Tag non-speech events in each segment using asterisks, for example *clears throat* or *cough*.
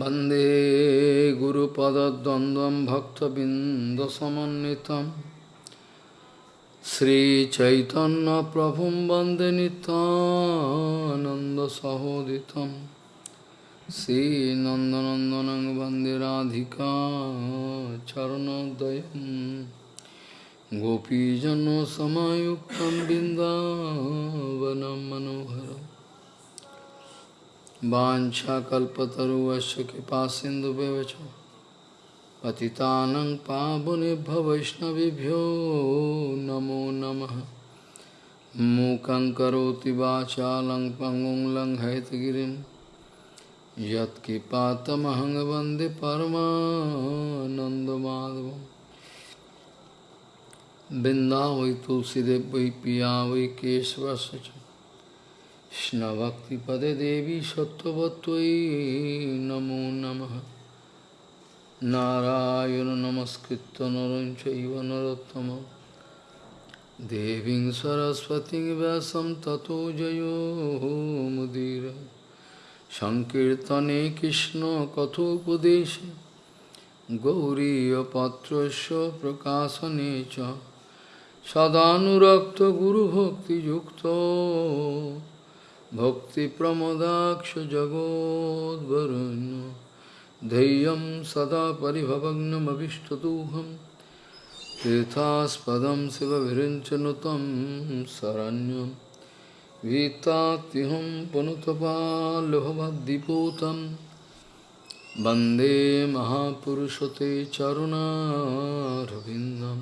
वंदे गुरुपदद्वन्द्वं भक्तबिन्दसमन्वितं श्रीचैतन्यप्रभुं वंदे नितानन्दसहोदितं श्रीनन्दनन्दनं वंदे राधिका चरणोदयं गोपीजनसमायुक्तं बिन्दावनं मनोहरम् वाछाकल्पतरुश कृपा सिंधु व्यवच पतितानंग पावुनेभ्य वैष्णवभ्यो नमो नम। मूक वाचा लंग पंगुं लंग हैतगिरी यत्कृपातमहंग वंदे परमानंदमाधव बिंदा वै तुलसीदेव वै पिया वै केशवश्च কৃষ্ণভক্তিপদে দেবী সত্যবতী নমো নম নারায়ণ নমস্কৃত নরঞ্চৈব নরোত্তম দেবী সরস্বতী ব্যাসম ততো জয়োমুদীর সংকীর্তনে কৃষ্ণ কথোপদেশ গৌরীপত্র প্রকাশনে চ সদানুরক্ত গুরুভক্তিযুক্ত सदानुरक्तगुरुभक्तियुक्तो भक्तिप्रमदाक्षजगोद्वरुण्य धैर्यं सदा परिभवग्नमभिष्टदोहं तीर्थास्पदं शिवविरिञ्चनुतं शरण्यं गीतात्युहं पुनुतपाल्लभवद्दिपूतं वन्दे महापुरुषते चरुणारविन्दं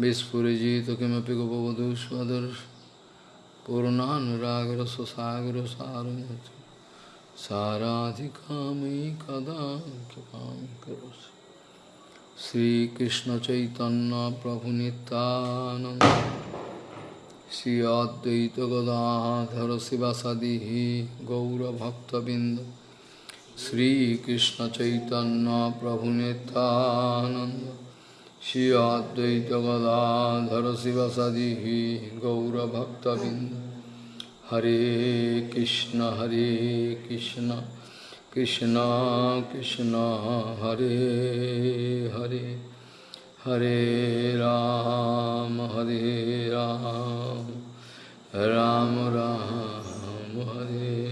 Vispurijitakimapika bhavadu swadar purnanuragra sasagra saramati saradhikami kada kipam karosi Sri Krishna Chaitanya Prabhu Nityananda Sri Advaita Gadadhara Sivasadihi Gaura Bhakta Bindu Sri Krishna Chaitanya Prabhu Nityananda Shri Advaita Gadadhara Sivasadi Gaura Bhakta Binda Hare Krishna Hare Krishna Krishna Krishna Hare Hare Hare Ram Hare Ram Ram Ram Hare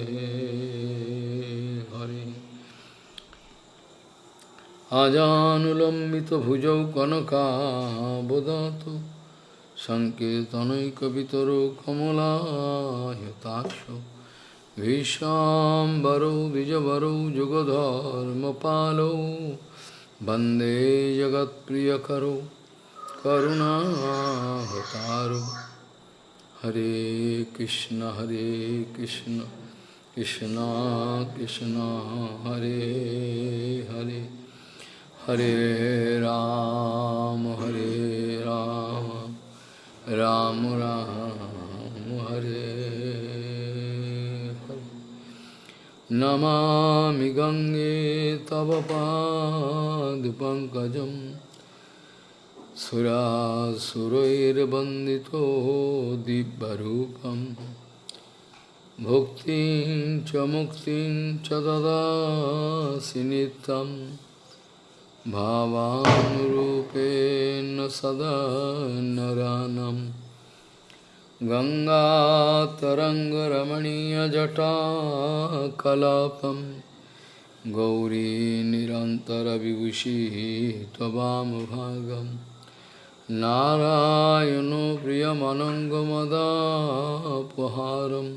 अजानुलम्बितभुजौ कनकाबदातु सङ्केतनैकवितरो कमलायताक्षो। विशाम्बरो, द्विजवरो युगधर्मपालो वंदे जगत्प्रियकरो, करुणाहतारो। हरे कृष्ण हरे कृष्ण कृष्ण कृष्ण, हरे हरे। हरे राम हरे राम राम राम, हरे नमा गंगे तव पाद पंकज दिव्यरूपम् भुक्तिं च मुक्तिं च ददासि नित्यम्। भावानुरूपेण सदा नरानं गङ्गातरङ्गरमणीयजटाकलापं गौरी निरन्तरविभूषिः त्ववामभागं नारायणो प्रियमनङ्गमदापहारं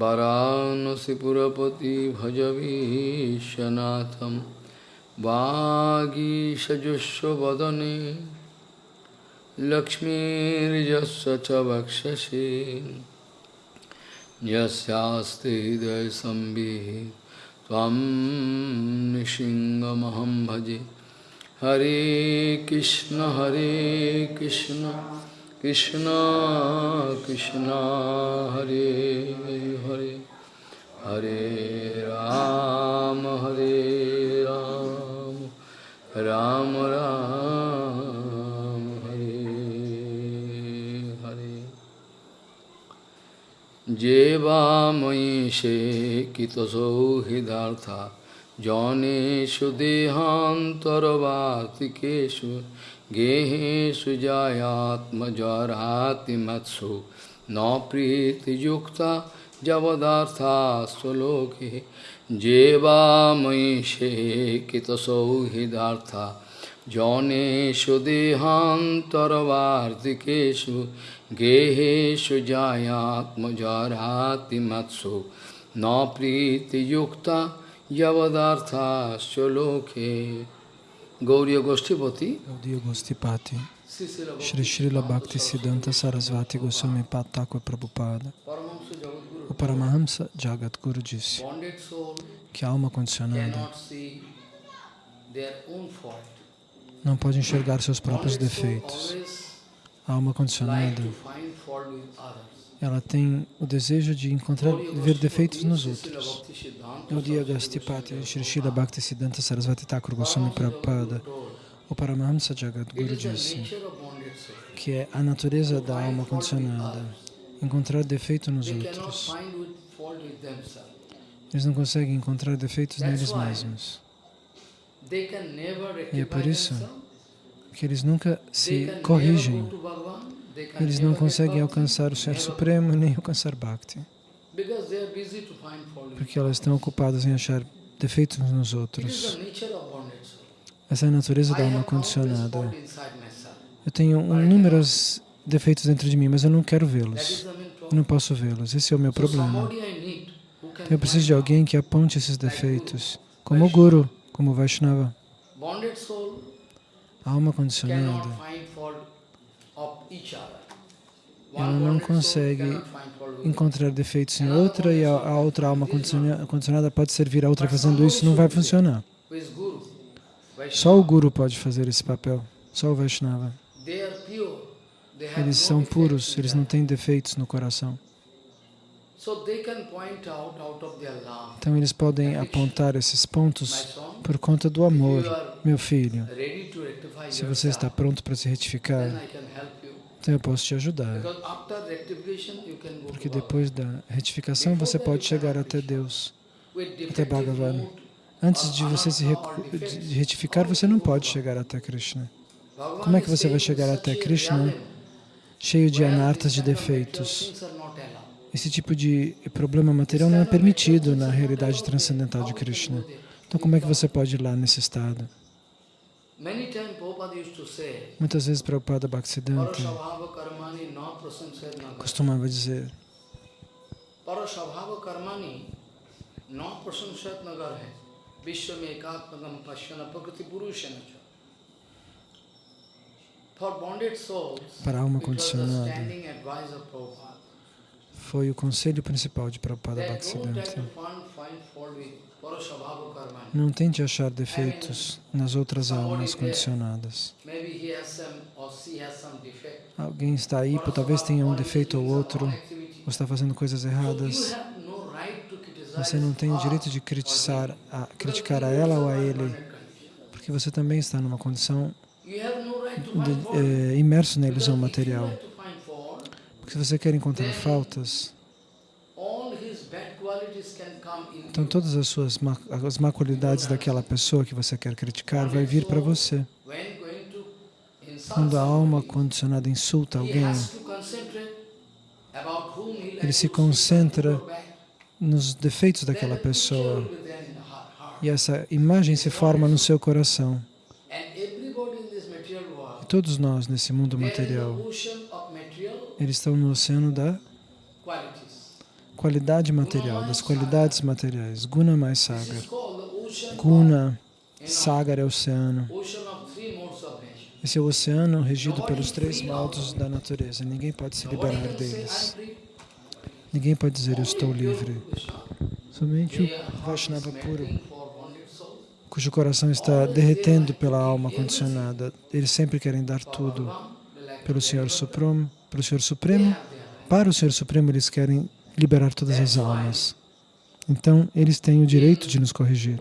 वरानसिपुरपति भजवीशनाथम्। বাগীষজস্ব বদনে লক্ষ্মীর্যস্ব চ বক্ষসে যস্তে হৃদয় সম্বি তম নৃসিংহমহম ভজে হরে কৃষ্ণ হরে কৃষ্ণ কৃষ্ণ কৃষ্ণ হরে হরে হরে রাম হরে রাম রাম রাম হরে হরে যে বা ময়ী সে কৃতসৌহৃদার্থা জনেষু দেহান্তরবাতিকেশু গেহেষু জায়াত্মজরাতি মৎসু ন প্রীতিযুক্তা যবদার্থা স্বলোকে जेवा मैषे कित सौहृदार्थ जौनेशु देहांतरवाषु गेहेशु जायात्मजरातिमत्सु न प्रीतियुक्ता यवदार्थाश्च लोके गौरी गोष्ठीपति। गौरी श्री श्रील भक्ति सिद्धांत सरस्वती गोस्वामी पाता को Prabhupada O Paramahamsa Jagat Guru disse que a alma condicionada não pode enxergar seus próprios defeitos. A alma condicionada, ela tem o desejo de encontrar, ver defeitos nos outros. Bhakti Siddhanta Gaudiya Saraswati Gostipati Goswami Shri Srila Bhakti Siddhanta Sarasvati Thakur Goswami Prabhupada. O Paramahamsa Jagat It Guru is the disse que é a natureza da alma condicionada encontrar defeito nos outros. Eles não conseguem encontrar defeitos neles mesmos. E é por isso que eles nunca se corrigem. Eles não conseguem alcançar o Ser Supremo nem alcançar Bhakti, porque elas estão ocupadas em achar defeitos nos outros. Essa é a natureza da alma condicionada. Eu tenho um- inúmeros defeitos dentro de mim, mas eu não quero vê-los. não posso vê-los. Esse é o meu problema. can Eu preciso de alguém que aponte esses defeitos, como o Guru, como o Vaishnava. A alma condicionada, ela não consegue encontrar defeitos em outra e a, outra alma condiciona- condicionada pode servir a outra fazendo isso, não vai funcionar. Só o Guru pode fazer esse papel, só o Vaishnava. Eles são puros, eles não têm defeitos no coração. Então eles podem apontar esses pontos por conta do amor. Meu filho, se você está pronto para se retificar, então eu posso te ajudar. Porque depois da retificação você pode chegar até Deus. Até Bhagavan. Antes de você se retificar, você não pode chegar até Krishna. Como é que você vai chegar até Krishna cheio de anartas de defeitos? Esse tipo de problema material não é permitido na realidade transcendental de Krishna. Então, como é que você pode ir lá nesse estado? Muitas vezes Prabhupada Bhaktisiddhanta costumava dizer Parashabhava karmani na prasamsed nagar hai. Vishwa mein ekatmagam pashyana. Para a alma condicionada. Foi o conselho principal de Prabhupada Bhaktisiddhanta. Não tente achar defeitos nas outras almas condicionadas. Alguém está aí, talvez tenha um defeito ou outro, ou está fazendo coisas erradas. Você não tem o direito de criticar a, criticar a ela ou a ele, porque você também está numa condição De, eh, imerso na ilusão material. Porque se você quer encontrar faltas, então todas as suas má, as má qualidades daquela pessoa que você quer criticar vai vir para você. Quando a alma condicionada insulta alguém, ele se concentra nos defeitos daquela pessoa e essa imagem se forma no seu coração. And everybody in this material E world, todos nós nesse mundo material, eles estão no oceano da qualidade material, das qualidades materiais. Guna mais sagar. Guna, sagar é oceano. Esse é o oceano regido pelos três modos da natureza. Ninguém pode se liberar deles. Ninguém pode dizer eu estou livre. Somente o Vaishnava puro, cujo coração está derretendo pela alma condicionada. Eles sempre querem dar tudo pelo Senhor. Supremo, pelo Senhor Supremo. Para o Senhor Supremo, eles querem liberar todas as almas. Então, eles têm o direito de nos corrigir.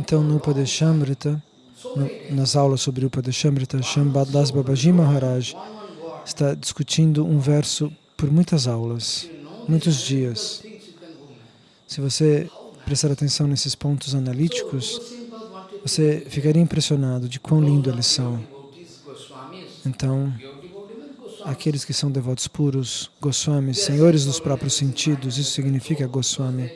Então, no Upadeshamrita, nas aulas sobre o Upadeshamrita, Shambhadas Babaji Maharaj, está discutindo um verso por muitas aulas, muitos dias. Se você prestar atenção nesses pontos analíticos, você ficaria impressionado de quão lindo eles são. Então, aqueles que são devotos puros, Goswamis, senhores dos próprios sentidos, isso significa Goswami.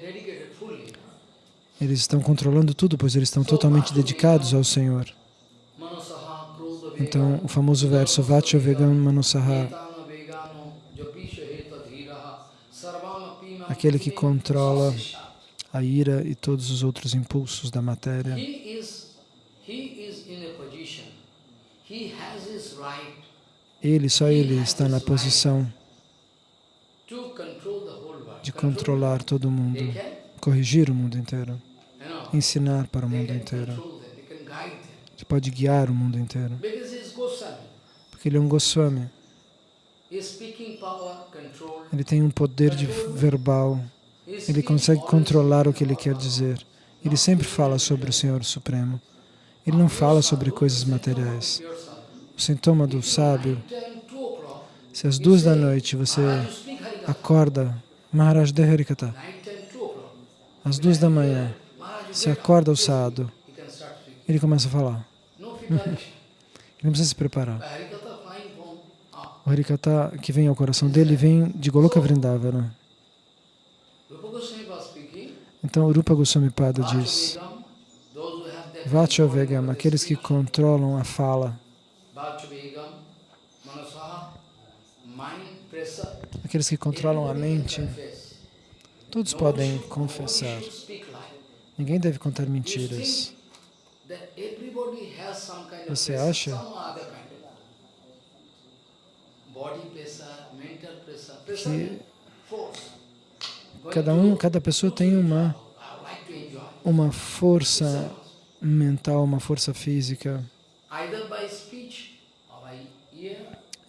Eles estão controlando tudo, pois eles estão totalmente dedicados ao Senhor. Então, o famoso verso Vacha Vegam Manosaha, aquele que controla a ira e todos os outros impulsos da matéria. Ele, só ele está na posição de controlar todo o mundo, corrigir o mundo inteiro, ensinar para o mundo inteiro. Você pode guiar o mundo inteiro. Porque ele é um Goswami. Ele tem um poder de verbal. Ele consegue controlar o que ele quer dizer. Ele sempre fala sobre o Senhor Supremo. Ele não fala sobre coisas materiais. O sintoma do sábio, se às duas da noite você acorda, Maharaj de Harikata, às duas da manhã, você acorda o sábio, ele começa a falar. ele não precisa se preparar. O Harikata que vem ao coração dele vem de Goloka Vrindavana. Então, o Rupa Goswami Pada diz, Vacha Vegam, aqueles que controlam a fala, aqueles que controlam a mente, todos podem confessar. Ninguém deve contar mentiras. Você acha? que cada um, cada pessoa tem uma uma força mental, uma força física.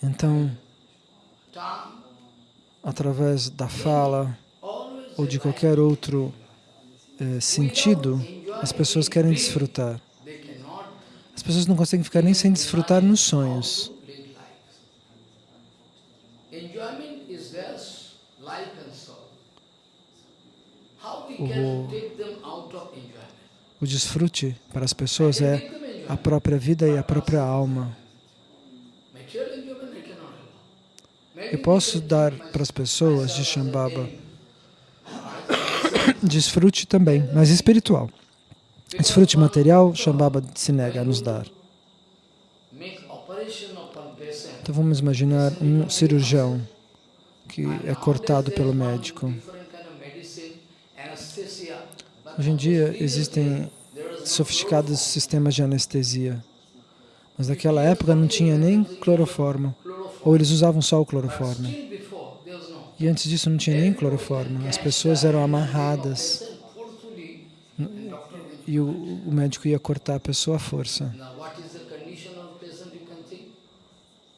Então, através da fala ou de qualquer outro eh, sentido, as pessoas querem desfrutar. As pessoas não conseguem ficar nem sem desfrutar nos sonhos. O, o desfrute para as pessoas é a própria vida e a própria alma. Eu posso dar para as pessoas de Shambhava *coughs* desfrute também, mas espiritual. Desfrute material, Shambhava se nega a nos dar. Então vamos imaginar um cirurgião que é cortado pelo médico. Hoje em dia existem sofisticados sistemas de anestesia, mas naquela época não tinha nem cloroformo, ou eles usavam só o cloroformo. E antes disso não tinha nem cloroformo, as pessoas eram amarradas e o, o médico ia cortar a pessoa à força.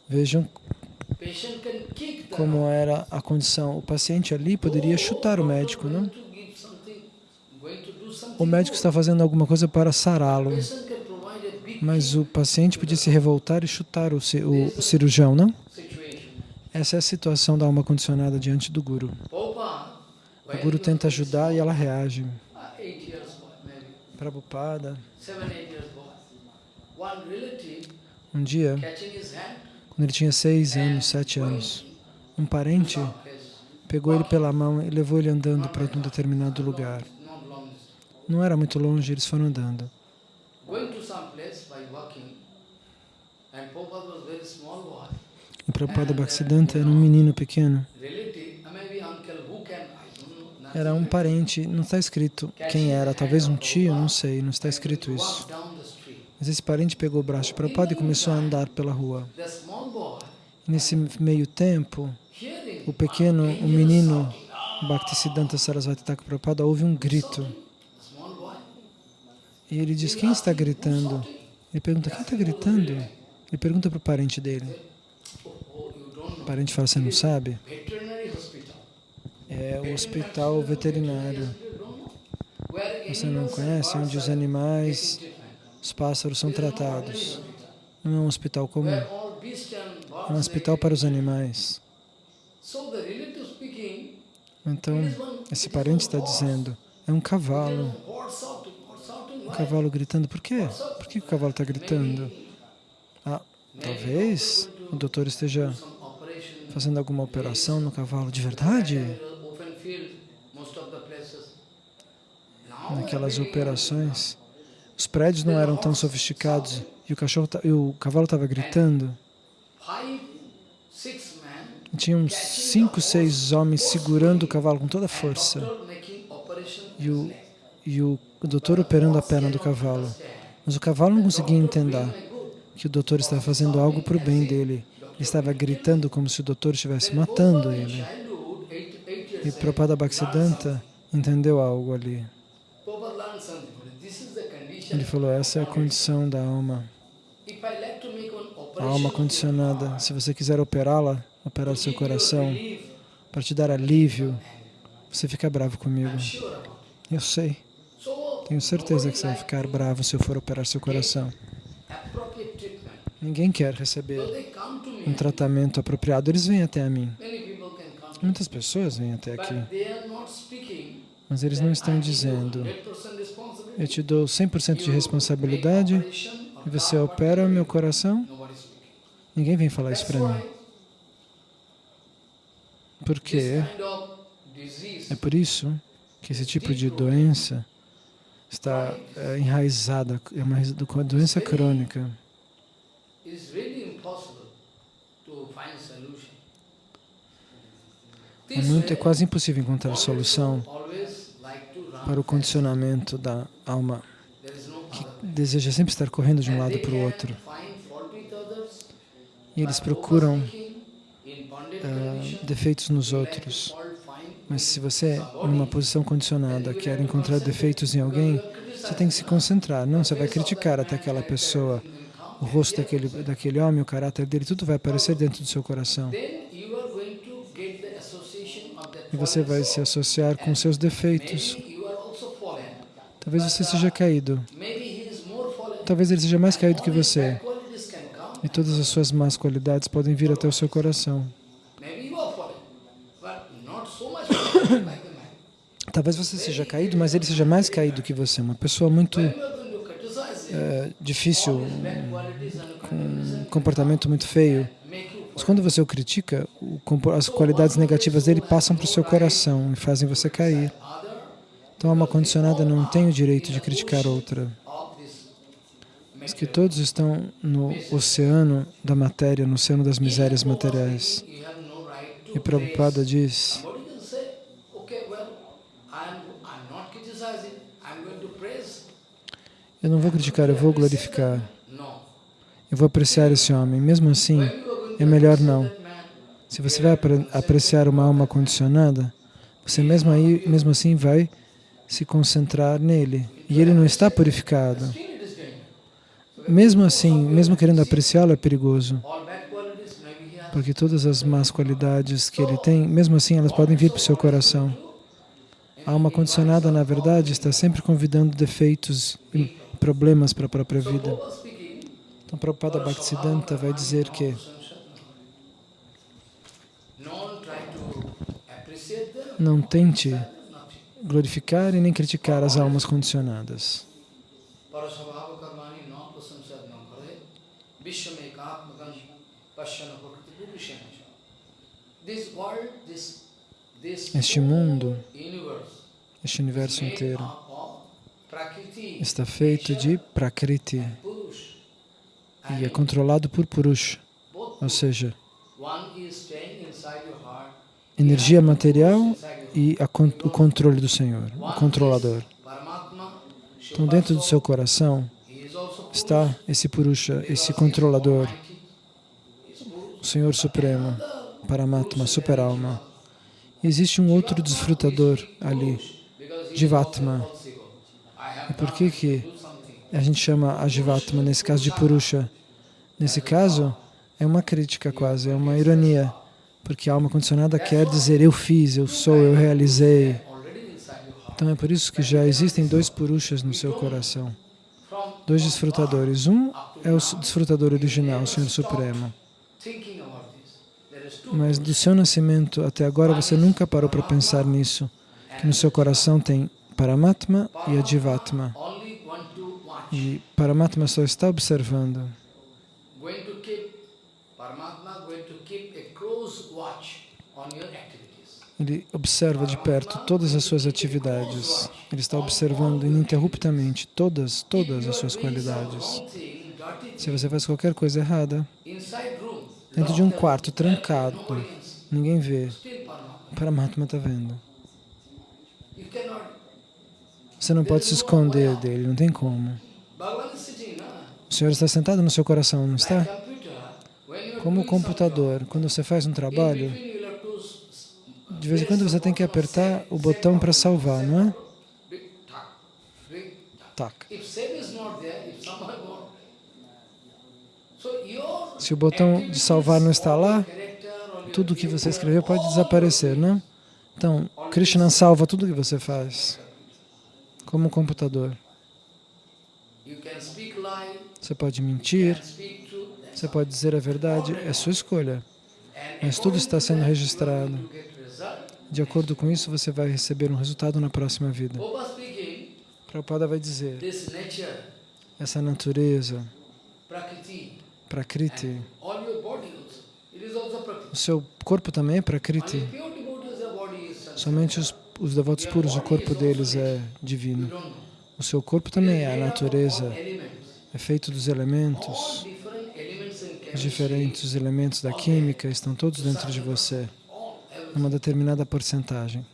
Vejam como era a condição. O paciente ali poderia chutar o médico, não? O médico está fazendo alguma coisa para sará-lo, mas o paciente podia se revoltar e chutar o, o, o cirurgião, não? Essa é a situação da alma condicionada diante do Guru. O Guru tenta ajudar e ela reage. Prabhupada, um dia, quando ele tinha seis anos, sete anos, um parente pegou ele pela mão e levou ele andando para um determinado lugar. Não era muito longe, eles foram andando. O Prabhupada Bhaktisiddhanta era um menino pequeno. Era um parente, não está escrito quem era, talvez um tio, não sei, não está escrito isso. Mas esse parente pegou o braço de Prabhupada e começou a andar pela rua. Nesse meio tempo, o pequeno, o menino Bhaktisiddhanta Sarasvati Thakur Prabhupada ouve um grito. E ele diz, quem está gritando? Ele pergunta, quem está gritando? Ele pergunta para o parente dele. O parente fala, você não sabe? É o hospital veterinário. Você não conhece? Onde os animais, os pássaros são tratados. Não é um hospital comum. um hospital para os animais. Então, esse parente está dizendo, é um cavalo. Cavalo gritando. Por quê? Por que o cavalo está gritando? Ah, talvez o doutor esteja fazendo alguma operação no cavalo de verdade. Naquelas operações, os prédios não eram tão sofisticados e o, cachorro, e o cavalo estava gritando. E tinha uns cinco, seis homens segurando o cavalo com toda a força. E o, e o, doutor operando a perna do cavalo. Mas o cavalo não conseguia entender que o doutor estava fazendo algo para o bem dele. Ele estava gritando como se o doutor estivesse matando ele. E Prabhupada Bhaktisiddhanta entendeu algo ali. Ele falou, essa é a condição da alma. A alma condicionada. Se você quiser operá-la, operar seu coração, para te dar alívio, você fica bravo comigo. Eu sei. Tenho certeza que você vai ficar bravo se eu for operar seu coração. Ninguém quer receber um me. tratamento apropriado. Eles vêm até a mim. Muitas pessoas vêm até aqui, mas eles não estão dizendo: 100% responsibility. Eu te dou 100% de responsabilidade e você opera o meu coração. Ninguém vem falar isso para mim. Porque é por isso que esse tipo de doença está é, enraizada, é uma doença crônica. É, muito, é way, quase impossível encontrar solução para o condicionamento da alma, que deseja sempre estar correndo de um lado para o outro. E eles procuram condition, defeitos nos outros. Mas se você, numa posição condicionada, quer encontrar defeitos em alguém, você tem que se concentrar. Não, você vai criticar até aquela pessoa, o rosto daquele, daquele homem, o caráter dele, tudo vai aparecer dentro do seu coração. E você vai se associar com seus defeitos. Talvez você seja caído. Talvez ele seja mais caído que você. E todas as suas más qualidades podem vir até o seu coração. *coughs* Talvez você seja caído, mas ele seja mais caído que você. Uma pessoa muito eh, difícil, com um comportamento muito feio. Mas quando você o critica, as qualidades negativas dele passam para o seu coração e fazem você cair. Então, a alma condicionada não tem o direito de criticar outra. Mas que todos estão no oceano da matéria, no oceano das misérias materiais. E Prabhupada diz, eu não vou criticar, eu vou glorificar. Eu vou apreciar esse homem. Mesmo assim, é melhor não. Se você vai apre- apreciar uma alma condicionada, você mesmo, aí, mesmo assim vai se concentrar nele. E ele não está purificado. Mesmo assim, mesmo querendo apreciá-lo, é perigoso. Porque todas as más qualidades que ele tem, mesmo assim, elas podem vir para o seu coração. A alma condicionada, na verdade, está sempre convidando defeitos problemas para a própria vida. Então, Prabhupada Bhaktisiddhanta vai dizer que não tente glorificar e nem criticar as almas condicionadas. Este mundo, este universo inteiro, está feito de Prakriti Purush. e é controlado por Purusha, Both ou seja, energia material e o controle do Senhor, o controlador. Então, dentro do seu coração está esse Purusha, esse controlador, Purush. o Senhor Supremo, Paramatma, Superalma. E existe um outro desfrutador ali, Jivatma. is also ego. I have E por que que a gente chama a Jivatma, nesse caso de Purusha? Nesse caso, é uma crítica quase, é uma ironia, porque a alma condicionada quer dizer eu fiz, eu sou, eu realizei. Então é por isso que já existem dois Purushas no seu coração, dois desfrutadores. Um é o desfrutador original, o Senhor Supremo. Mas do seu nascimento até agora você nunca parou para pensar nisso, que no seu coração tem Paramatma e Adivatma. E Paramatma só está observando. Ele observa de perto todas as suas atividades. Ele está observando ininterruptamente todas, todas as suas qualidades. Se você faz qualquer coisa errada, dentro de um quarto trancado, ninguém vê, Paramatma está vendo. Você não pode se esconder dele, não tem como. O Senhor está sentado no seu coração, não está? Como o computador, quando você faz um trabalho, de vez em quando você tem que apertar o botão para salvar, não é? Tac. Se o botão de salvar não está lá, tudo que você escreveu pode desaparecer, não? Então, Krishna salva tudo que você faz, como um computador. Você pode mentir, você pode dizer a verdade, é sua escolha. Mas tudo está sendo registrado. De acordo com isso, você vai receber um resultado na próxima vida. Prabhupada vai dizer, essa natureza, Prakriti, o seu corpo também é Prakriti. Somente os, os devotos puros, o corpo deles é divino. O seu corpo também é a natureza, é feito dos elementos. Os diferentes elementos da química estão todos dentro de você numa determinada porcentagem.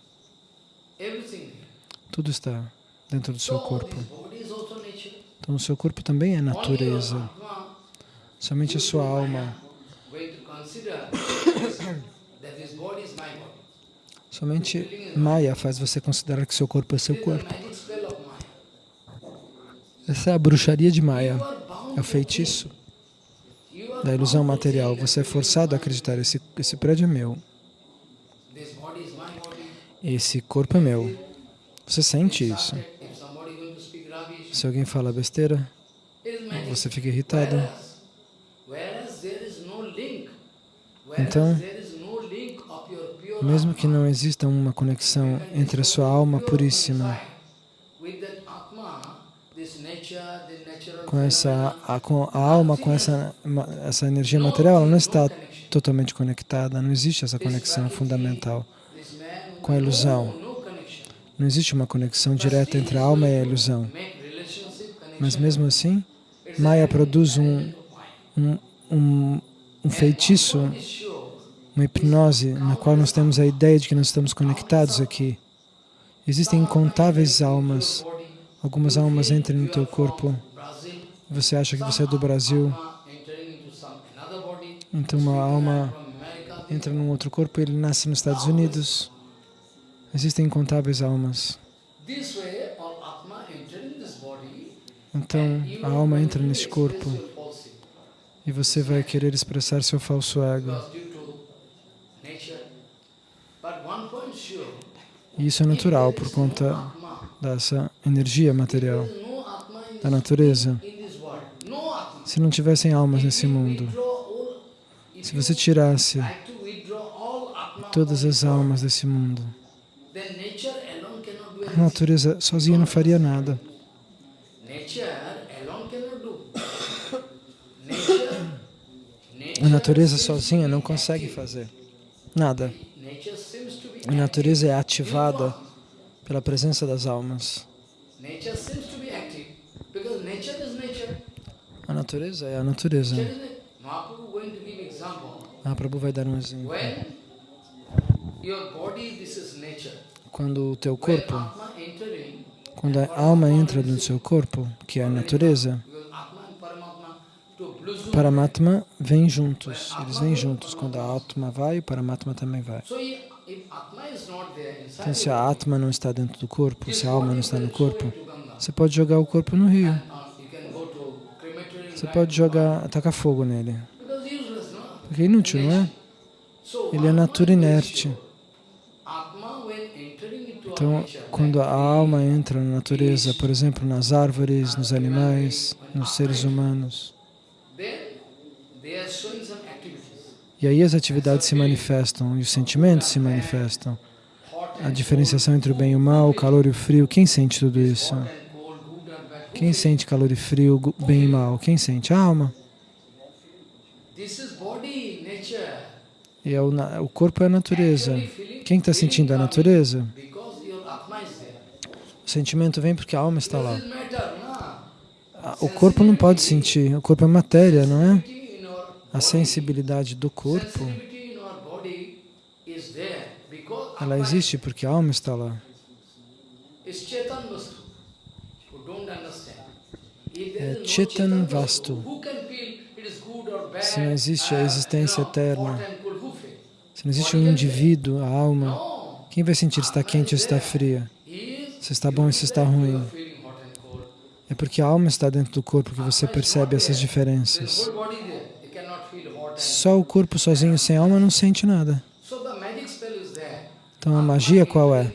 Tudo está dentro do seu corpo. Então, o seu corpo também é natureza. Somente a sua alma. *coughs* Somente Maya faz você considerar que seu corpo é seu corpo. Essa é a bruxaria de Maya, é o feitiço da ilusão material. Você é forçado a acreditar, esse, esse prédio é meu. Esse corpo é meu. Você sente isso. Se alguém fala besteira, você fica irritado. Então, mesmo que não exista uma conexão entre a sua alma puríssima com essa a, com a alma, com essa, essa energia material, ela não está totalmente conectada, não existe essa conexão fundamental com a ilusão. Não existe uma conexão direta entre a alma e a ilusão. Mas mesmo assim, Maya produz um, um, um, um feitiço, uma hipnose, na qual nós temos a ideia de que nós estamos conectados aqui. Existem incontáveis almas. Algumas almas entram no teu corpo. Você acha que você é do Brasil. Então uma alma entra num outro corpo e ele nasce nos Estados Unidos. Existem incontáveis almas. Então, a alma entra neste corpo e você vai querer expressar seu falso ego. E isso é natural por conta dessa energia material da natureza. Se não tivessem almas nesse mundo, se você tirasse todas as almas desse mundo, a natureza sozinha não faria nada. A natureza sozinha não consegue fazer nada. A natureza é ativada pela presença das almas. A natureza é a natureza. Ah, Prabhu vai dar um exemplo. Quando o teu corpo, quando a alma entra no seu corpo, que é a natureza, Paramatma vem juntos, eles vêm juntos. Quando a Atma vai, o Paramatma também vai. Então, se a Atma não está dentro do corpo, se a alma não está no corpo, você pode jogar o corpo no rio. Você pode jogar, atacar fogo nele. Porque é inútil, não é? Ele é natura inerte. Então, quando a alma entra na natureza, por exemplo, nas árvores, nos animais, nos seres humanos, E aí as atividades se manifestam e os sentimentos se manifestam. A diferenciação entre o bem e o mal, o calor e o frio, quem sente tudo isso? Quem sente calor e frio, bem e mal? Quem sente? A alma. E é o, o corpo é a natureza. Quem está sentindo a natureza? O sentimento vem porque a alma está lá. O corpo não pode sentir, o corpo é matéria, não é? A sensibilidade do corpo, ela existe porque a alma está lá. É Chetan Vastu. Se não existe a existência eterna, se não existe um indivíduo, a alma, quem vai sentir se está quente ou se está fria? Se está bom ou se está ruim? É porque a alma está dentro do corpo que você percebe essas diferenças. Só o corpo sozinho, sem alma, não sente nada. Então a magia qual é?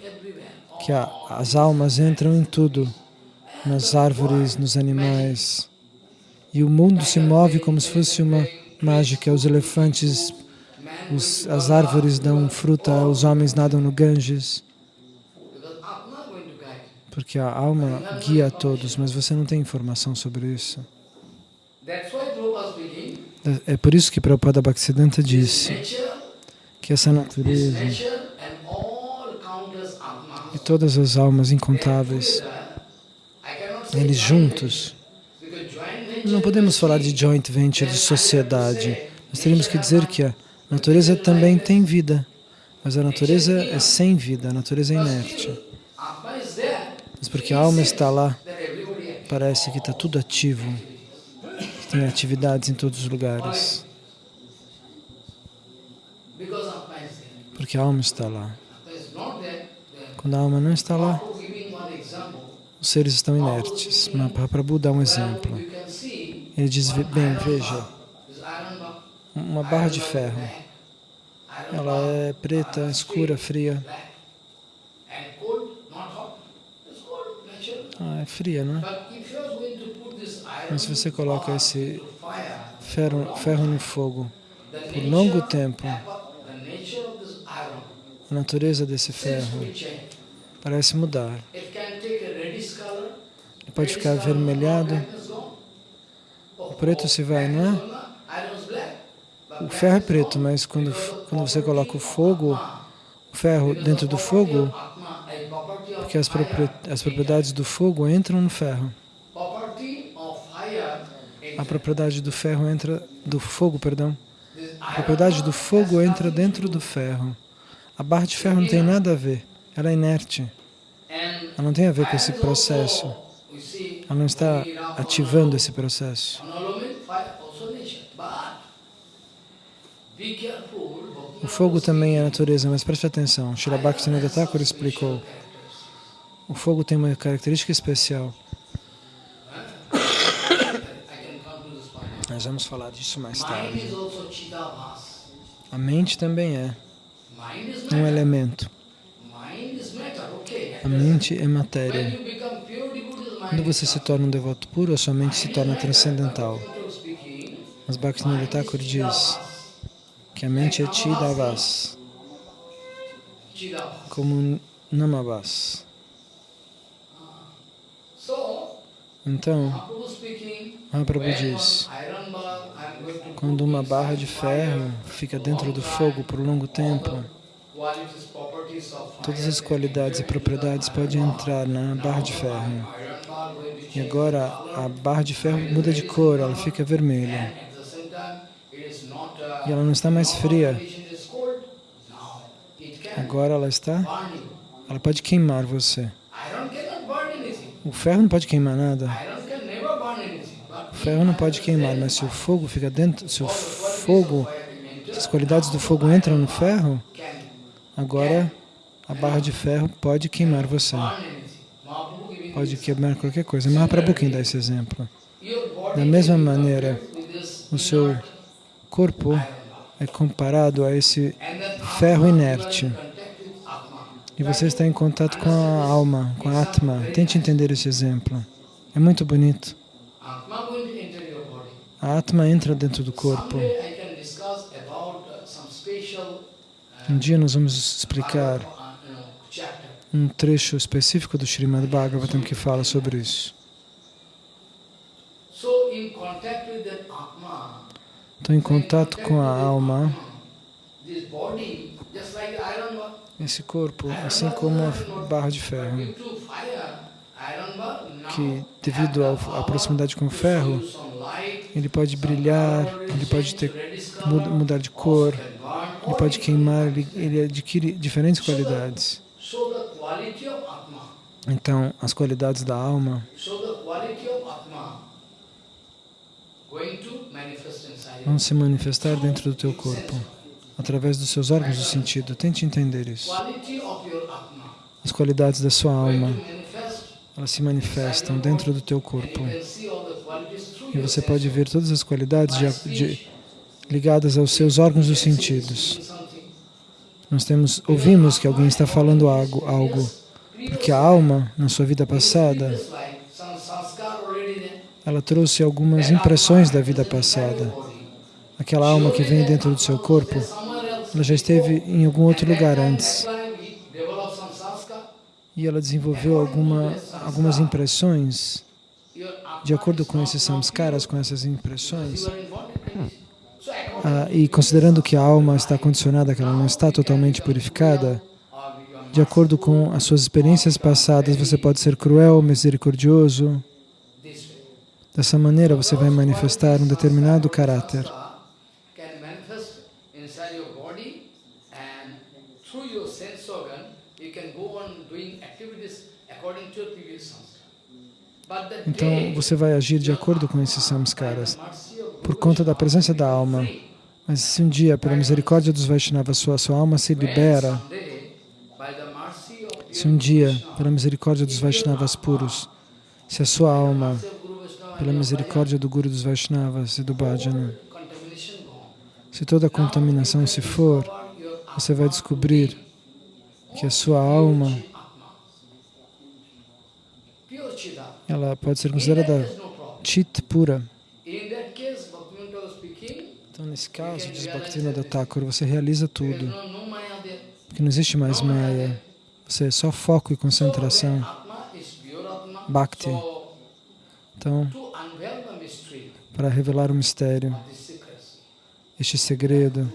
Que a, as almas entram em tudo, nas árvores, nos animais. E o mundo se move como se fosse uma mágica. Os elefantes os, as árvores dão fruta, os homens nadam no Ganges. Porque a alma guia a todos, mas você não tem informação sobre isso. É por isso que Prabhupada Bhaktisiddhanta disse que essa natureza e todas as almas incontáveis, eles juntos, não podemos falar de joint venture, de sociedade. Nós teríamos que dizer que a natureza também tem vida, mas a natureza é sem vida, a natureza é inerte. Mas porque a alma está lá, parece que está tudo ativo, tem atividades em todos os lugares. Porque a alma está lá. Quando a alma não está lá, os seres estão inertes. Mahaprabhu dá um exemplo. Ele diz, bem, veja, uma barra de ferro. Ela é preta, escura, fria. Ah, é fria, não é? Mas se você coloca esse ferro, ferro no fogo por longo tempo, a natureza desse ferro parece mudar. Ele pode ficar avermelhado, o preto se vai, não é? O ferro é preto, mas quando, quando você coloca o fogo, o ferro dentro do fogo, porque as, as propriedades do fogo entram no ferro. A propriedade do ferro entra, do fogo, perdão. A propriedade do fogo entra dentro do ferro. A barra de ferro não tem nada a ver, ela é inerte. Ela não tem a ver com esse processo. Ela não está ativando esse processo. O fogo também é natureza, mas preste atenção. Bhaktivinoda Thakur explicou. O fogo tem uma característica especial. Nós vamos falar disso mais tarde. A mente também é um elemento. A mente é matéria. Quando você se torna um devoto puro, a sua mente se torna transcendental. Mas Bhaktivinoda Thakur diz que a mente é Chidavas, como Namavas. Então, Mahaprabhu diz, quando uma barra de ferro fica dentro do fogo por um longo tempo, todas as qualidades e propriedades podem entrar na barra de ferro. E agora a barra de ferro muda de cor, ela fica vermelha e ela não está mais fria. Agora ela está, ela pode queimar você. O ferro não pode queimar nada. O ferro não pode queimar, mas se o fogo fica dentro, se o fogo, se as qualidades do fogo entram no ferro, agora a barra de ferro pode queimar você. Pode queimar qualquer coisa. Mahaprabhu quem dá esse exemplo. Da mesma maneira, o seu corpo é comparado a esse ferro inerte. E você está em contato com a alma, com a Atma. Tente entender esse exemplo. É muito bonito. A Atma entra dentro do corpo. Um dia nós vamos explicar um trecho específico do Srimad Bhagavatam que fala sobre isso. Então, em contato com a alma, esse corpo, assim como a barra de ferro, que devido à proximidade com o ferro, ele pode brilhar, ele pode ter, mud- mudar de cor, ele pode queimar, ele, ele adquire diferentes qualidades. Então, as qualidades da alma vão se manifestar dentro do teu corpo, através dos seus órgãos do sentido. Tente entender isso. As qualidades da sua alma, elas se manifestam dentro do teu corpo. E você pode ver todas as qualidades de- de- ligadas aos seus órgãos dos sentidos. Nós temos, ouvimos que alguém está falando algo, algo, porque a alma, na sua vida passada, ela trouxe algumas impressões da vida passada. Aquela alma que vem dentro do seu corpo. Ela já esteve em algum outro lugar antes e ela desenvolveu alguma, algumas impressões. De acordo com esses samskaras, com essas impressões, ah, e considerando que a alma está condicionada, que ela não está totalmente purificada, de acordo com as suas experiências passadas, você pode ser cruel, misericordioso. Dessa maneira, você vai manifestar um determinado caráter. Então, você vai agir de acordo com esses samskaras, por conta da presença da alma. Mas se um dia, pela misericórdia dos Vaishnavas, sua, sua alma se libera, se um dia, pela misericórdia dos Vaishnavas puros, se a sua alma, pela misericórdia do Guru dos Vaishnavas e do Bhajana, se toda a contaminação se for, você vai descobrir que a sua alma, ela pode ser considerada chit pura. Então, nesse caso, diz Bhaktivinoda Thakur, você realiza tudo, porque não existe mais Maya. Você é só foco e concentração. Bhakti. Então, para revelar o mistério, este segredo,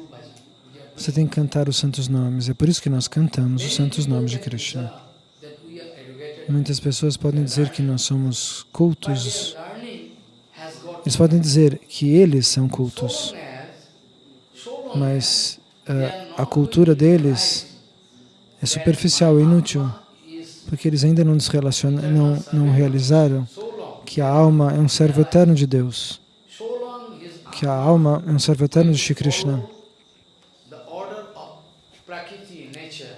você tem que cantar os santos nomes. É por isso que nós cantamos os santos nomes de Krishna. Muitas pessoas podem dizer que nós somos cultos. Eles podem dizer que eles são cultos, mas ah, are a cultura deles é superficial, inútil, porque eles ainda não, não, não realizaram que a alma é um servo eterno de Deus, que a alma é um servo eterno de Shri Krishna. the order of prakriti, nature,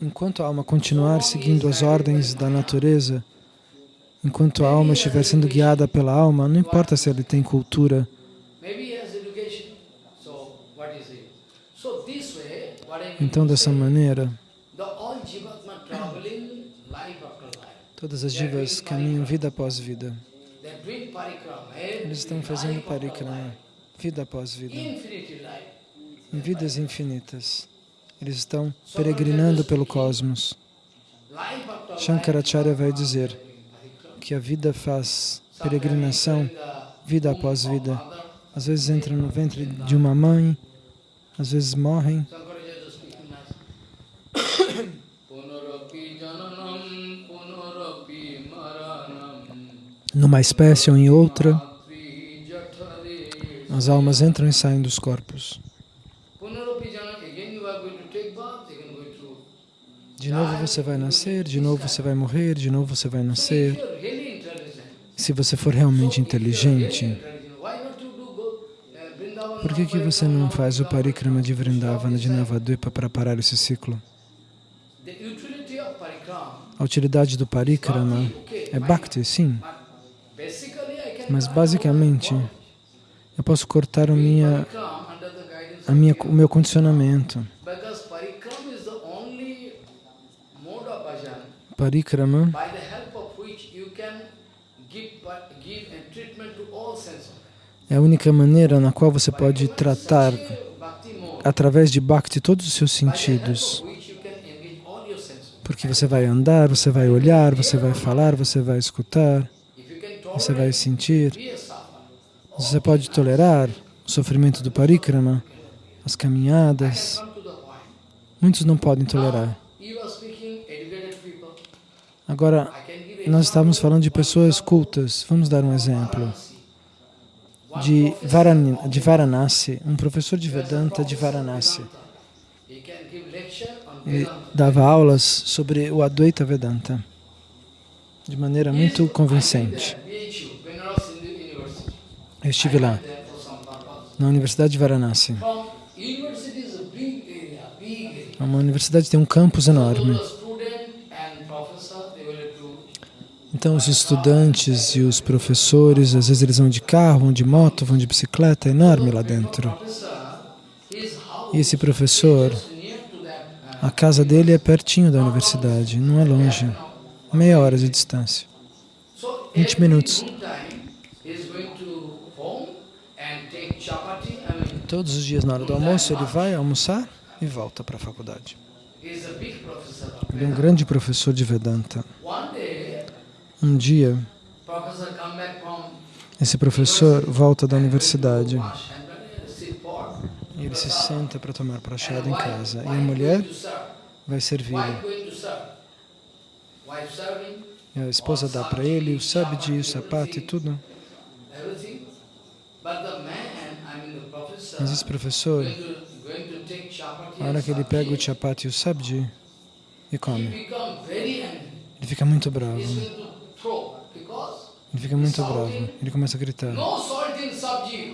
Enquanto a alma continuar seguindo as ordens da natureza, enquanto a alma estiver sendo guiada pela alma, não importa se ele tem cultura, então dessa maneira, todas as divas caminham vida após vida. Eles estão fazendo parikrama, vida após vida, em vidas infinitas. Eles estão peregrinando pelo cosmos. Shankaracharya vai dizer que a vida faz peregrinação, vida após vida. Às vezes entram no ventre de uma mãe, às vezes morrem. Numa espécie ou em outra, as almas entram e saem dos corpos. Punarapi jananam, again you are going to take bath, again going to De novo você vai nascer, de novo você vai morrer, de novo você vai nascer. Se você for realmente inteligente, por que, que você não faz o parikrama de Vrindavana de Navadvipa para parar esse ciclo? A utilidade do parikrama é bhakti, sim, mas basicamente eu posso cortar minha, a minha, o meu condicionamento. Organs. é a única maneira na qual você pode tratar através de Bhakti todos os seus sentidos. Porque você vai andar, você vai olhar, você vai falar, você vai escutar, você vai sentir. Você pode tolerar o sofrimento do parikrama, as caminhadas. Muitos não podem tolerar. Agora, nós estávamos falando de pessoas cultas. Vamos dar um exemplo. De, Varan de Varanasi, um professor de Vedanta de Varanasi. Ele dava aulas sobre o Advaita Vedanta de maneira muito convincente. Eu estive lá, na Universidade de Varanasi. É uma universidade tem um campus enorme. Então, os estudantes e os professores, às vezes eles vão de carro, vão de moto, vão de bicicleta, é enorme lá dentro. E esse professor, a casa dele é pertinho da universidade, não é longe, meia hora de distância, 20 minutos. Todos os dias na hora do almoço ele vai almoçar e volta para a faculdade. Ele é um grande professor de Vedanta. Um dia, esse professor volta da universidade e ele se senta para tomar prachada em casa. E a mulher vai servi-lo. E a esposa dá para ele o sabji, o sapato e tudo. Mas esse professor, na hora que ele pega o chapati e o sabji e come, ele fica muito bravo. Ele fica muito bravo. Ele começa a gritar.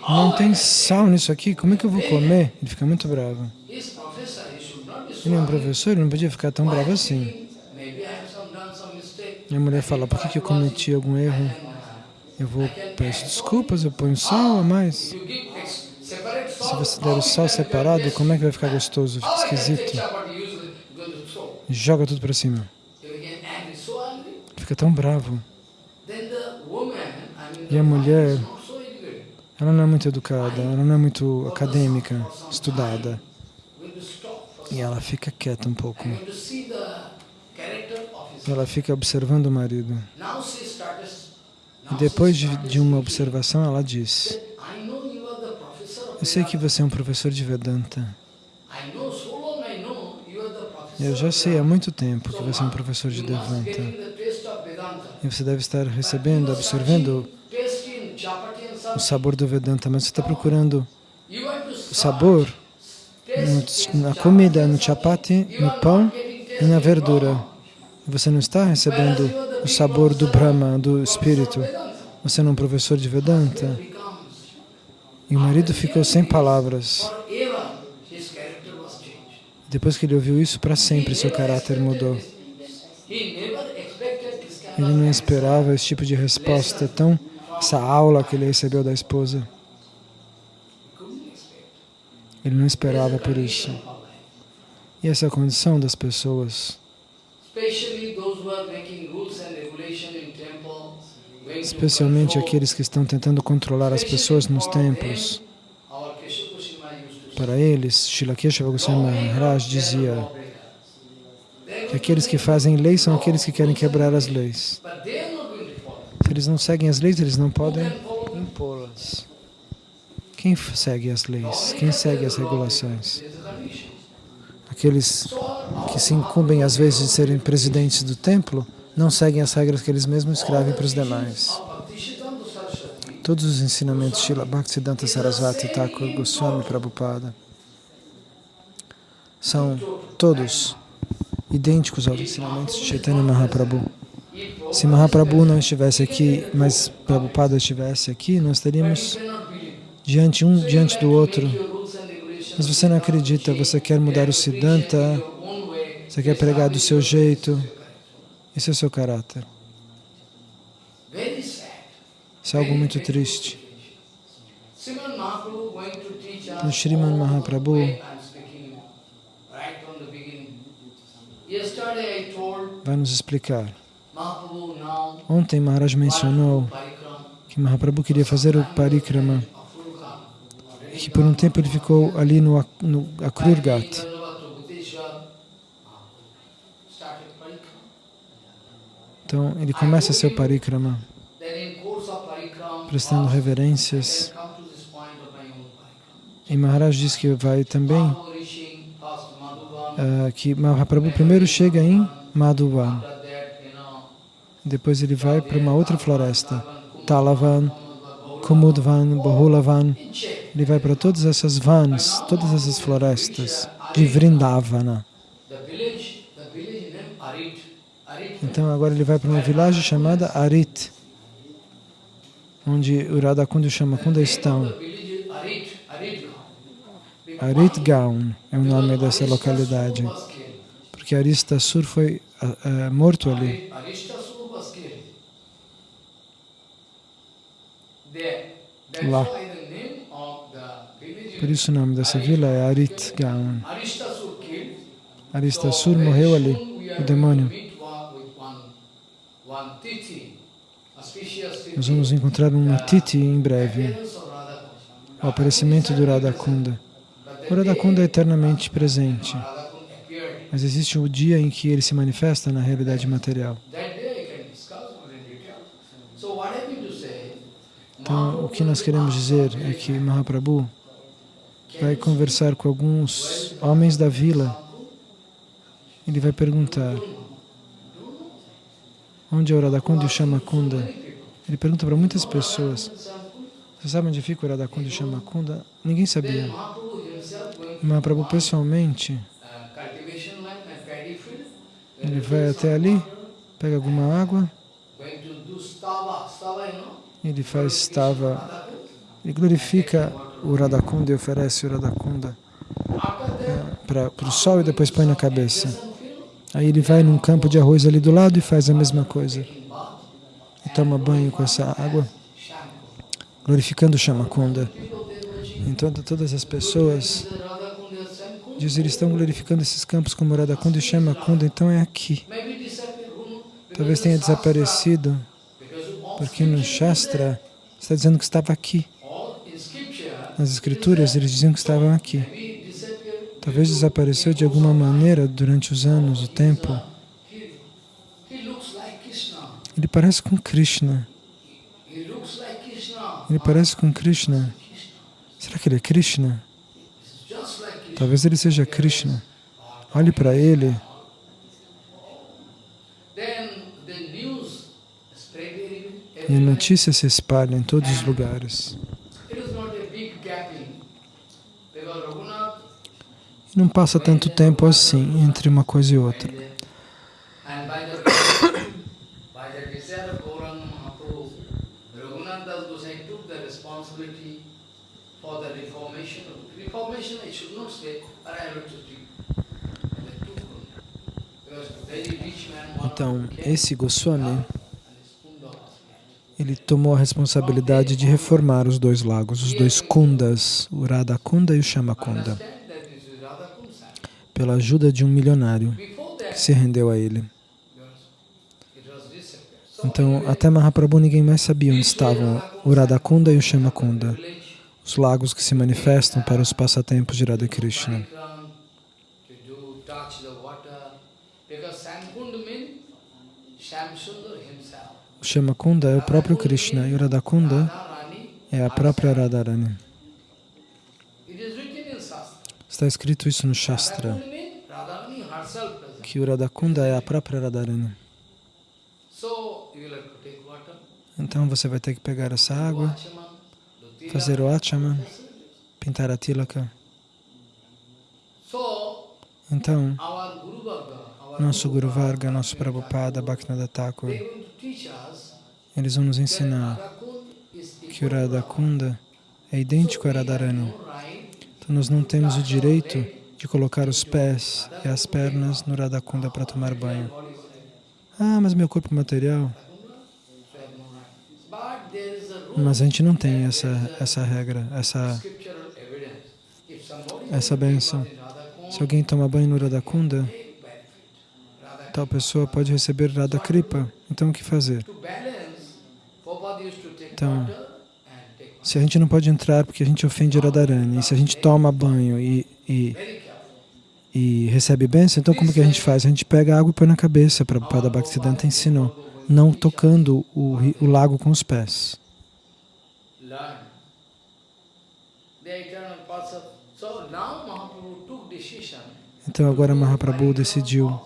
Não tem sal nisso aqui, como é que eu vou comer? Ele fica muito bravo. Ele é um professor, ele não podia ficar tão bravo assim. E a mulher fala, por que, que eu cometi algum erro? Eu vou, peço desculpas, eu ponho sal a mais. Se você der o sal separado, como é que vai ficar gostoso? Fica esquisito. Joga tudo para cima. Fica tão bravo. E a mulher, ela não é muito educada, ela não é muito acadêmica, estudada. E ela fica quieta um pouco. Ela fica observando o marido. E depois de, de uma observação, ela diz, eu sei que você é um professor de Vedanta. Eu já sei há muito tempo que você é um professor de Vedanta. E você deve estar recebendo, absorvendo o sabor do Vedanta, mas você está procurando o sabor no, na comida, no chapati, no pão e na verdura. Você não está recebendo o sabor do Brahma, do Espírito. Você não é um professor de Vedanta. E o marido ficou sem palavras. Depois que ele ouviu isso, para sempre seu caráter mudou. Ele não esperava esse tipo de resposta tão, essa aula que ele recebeu da esposa. Ele não esperava por isso. E essa é a condição das pessoas. Especialmente aqueles que estão tentando controlar as pessoas nos templos. Para eles, Srila Keshava Goswami Maharaj dizia que aqueles que fazem leis são aqueles que querem quebrar as leis. Se eles não seguem as leis, eles não podem impô-las. Quem segue as leis? Quem segue as regulações? Aqueles que se incumbem, às vezes, de serem presidentes do templo, não seguem as regras que eles mesmos escrevem para os demais. Todos os ensinamentos de Srila Bhaktisiddhanta Sarasvati Thakur Goswami Prabhupada são todos idênticos aos ensinamentos de Chaitanya Mahaprabhu. Se Mahaprabhu não estivesse aqui, mas Prabhupada estivesse aqui, nós teríamos diante um diante do outro. Mas você não acredita, você quer mudar o Siddhanta, você quer pregar do seu jeito. Esse é o seu caráter. Isso é algo muito triste. O Sriman Mahaprabhu vai nos explicar. Ontem Maharaj mencionou que Mahaprabhu queria fazer o parikrama que por um tempo ele ficou ali no, no Akrurgat. Então ele começa seu parikrama, prestando reverências. E Maharaj diz que vai também, ah, que Mahaprabhu primeiro chega em Madhuvan, depois ele vai para uma outra floresta, Talavan, Kumudvan, Bahulavan. Ele vai para todas essas vans, todas essas florestas de Vrindavana. Então agora ele vai para uma vilagem chamada Arit, onde o Radhakunda e o Shamakunda estão. Arit Gaon é o nome dessa localidade, porque Aristasur foi ah, ah, morto ali. Lá. Por isso o nome dessa vila é Arit Gaon. Aristasur morreu ali, o demônio. Nós vamos encontrar uma Titi em breve, o aparecimento do Radhakunda. O Radhakunda é eternamente presente, mas existe o dia em que ele se manifesta na realidade material. Então, o que nós queremos dizer é que Mahaprabhu vai conversar com alguns homens da vila. Ele vai perguntar onde é o Radhakunda e o Shamakunda. Ele pergunta para muitas pessoas. Você sabe onde fica o Radhakunda e o Shamakunda? Ninguém sabia. Mahaprabhu pessoalmente, ele vai até ali, pega alguma água, ele faz stava, ele glorifica o Radhakunda e oferece o Radhakunda para o sol e depois põe na cabeça. Aí ele vai num campo de arroz ali do lado e faz a mesma coisa. E toma banho com essa água, glorificando o Shamakunda. Então todas as pessoas dizem eles estão glorificando esses campos como Radhakunda e Shamakunda, então é aqui. Talvez tenha desaparecido, porque no Shastra está dizendo que estava aqui. Nas escrituras eles diziam que estavam aqui. Talvez desapareceu de alguma maneira durante os anos, o tempo. Ele parece com Krishna. Ele parece com Krishna. Será que ele é Krishna? Talvez ele seja Krishna. Olhe para ele. E a notícia se espalha em todos os lugares. E não passa tanto tempo assim entre uma coisa e outra. Então, esse Goswami, ele tomou a responsabilidade de reformar os dois lagos, os dois kundas, o Radhakunda e o Shamakunda, pela ajuda de um milionário que se rendeu a ele. Então, até Mahaprabhu ninguém mais sabia onde estavam o Radhakunda e o Shamakunda, os lagos que se manifestam para os passatempos de Radha Krishna. O Shamakunda é o próprio Krishna e o Radhakunda é a própria Radharani. Está escrito isso no Shastra, que o Radhakunda é a própria Radharani. Então você vai ter que pegar essa água, fazer o achaman, pintar a tilaka. Então, nosso Guru Varga, nosso Prabhupada, Bhaktivinoda Thakur, eles vão nos ensinar que o Radhakunda é idêntico a Radharani. Então nós não temos o direito de colocar os pés e as pernas no Radhakunda para tomar banho. Ah, mas meu corpo material... Mas a gente não tem essa, essa regra, essa, essa benção. Se alguém toma banho no Radhakunda, tal pessoa pode receber Radha Kripa. Então, o que fazer? Então, Se a gente não pode entrar porque a gente ofende Radharani, se a gente toma banho e, e, e recebe bênção, então como que a gente faz? A gente pega água e põe na cabeça, para Prabhupada Bhaktisiddhanta ensinou, não tocando o, o lago com os pés. Então agora Mahaprabhu decidiu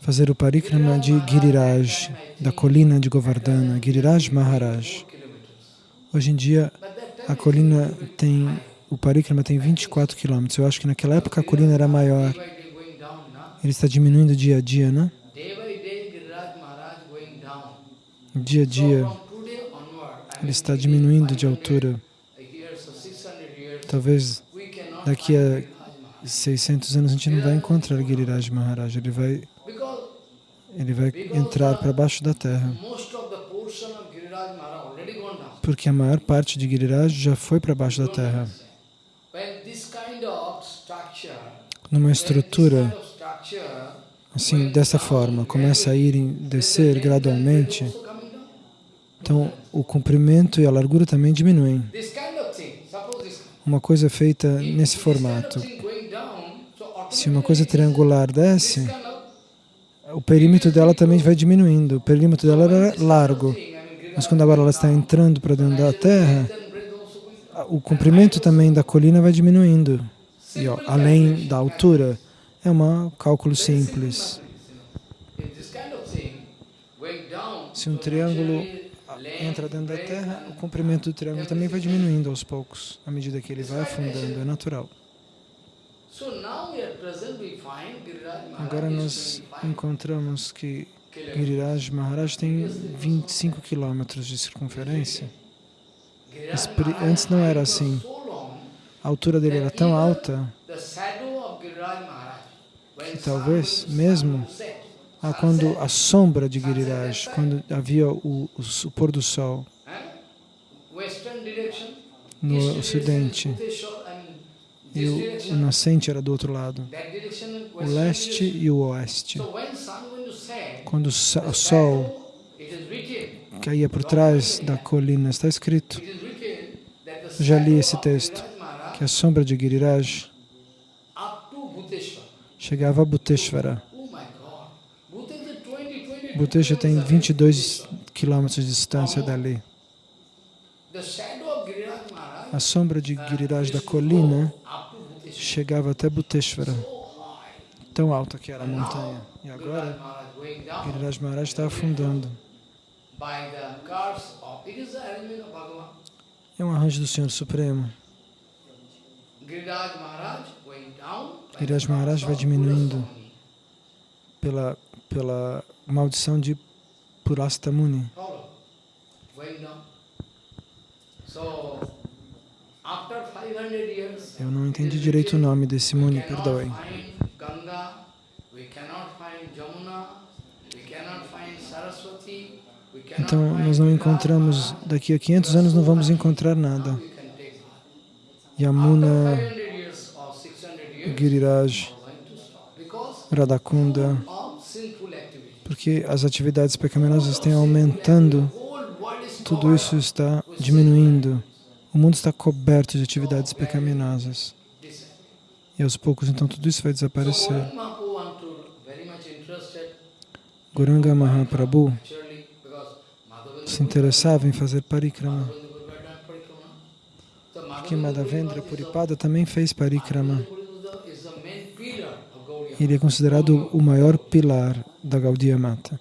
fazer o parikrama de Giriraj, da colina de Govardhana, Giriraj Maharaj. Hoje em dia a colina tem, o parikrama tem 24 quilômetros. Eu acho que naquela época a colina era maior. Ele está diminuindo dia a dia, né? Dia a dia ele está diminuindo de 500 altura. years or 600 years, Talvez daqui a Giriraj Maharaj. 600 anos a gente não vai encontrar Giriraj Maharaj. Ele vai, ele vai entrar para baixo da terra. Porque a maior parte de Giriraj já foi para baixo da terra. Numa estrutura assim, dessa forma, começa a ir descer gradualmente. Então o comprimento e a largura também diminuem. Uma coisa feita if nesse formato. Se uma coisa triangular desce, o perímetro dela também vai diminuindo. O perímetro dela era largo, mas quando agora ela está entrando para dentro da terra, o comprimento também da colina vai diminuindo. E ó, além da altura, é um cálculo simples. Se um triângulo entra dentro da terra, o comprimento do triângulo também vai diminuindo aos poucos, à medida que ele vai afundando, é natural. Agora nós 25 encontramos que. Giriraj Maharaj tem 25 quilômetros de circunferência. Antes não era assim. A altura dele era tão alta que talvez mesmo ah, quando a sombra de Giriraj, quando havia o, o, o pôr do sol no ocidente e o, o nascente era do outro lado, o leste e o oeste. Quando o sol caía por trás da colina, está escrito Já li esse texto. Que a sombra de Giriraj chegava a Bhuteshwara. 20, 20 Bhuteshwara tem kilometers away. 22 quilômetros de distância dali. A sombra de Giriraj da colina chegava até high. tão alta que era a montanha. E agora, Giriraj Maharaj está afundando. É um arranjo do Senhor Supremo. Giriraj Maharaj vai diminuindo. Pela, pela maldição de Purastamuni. Follow. Going down. So after 500 years, Eu não entendi direito o nome desse Muni, cannot Então, nós não encontramos, daqui a 500 anos não vamos encontrar nada. Yamuna, 500 years or 600 years, Giriraj, we are going to stop because Radhakunda, of sinful activity. Porque as atividades pecaminosas têm aumentando, tudo isso está diminuindo. O mundo está coberto de atividades pecaminosas. E aos poucos, então, tudo isso vai desaparecer. Goranga Mahaprabhu se interessava em fazer parikrama, porque Madhavendra Puripada também fez parikrama. Madhavendra Guru is the- is the main pillar of Gaudiya. Ele é considerado o maior pilar da Gaudiya Mata.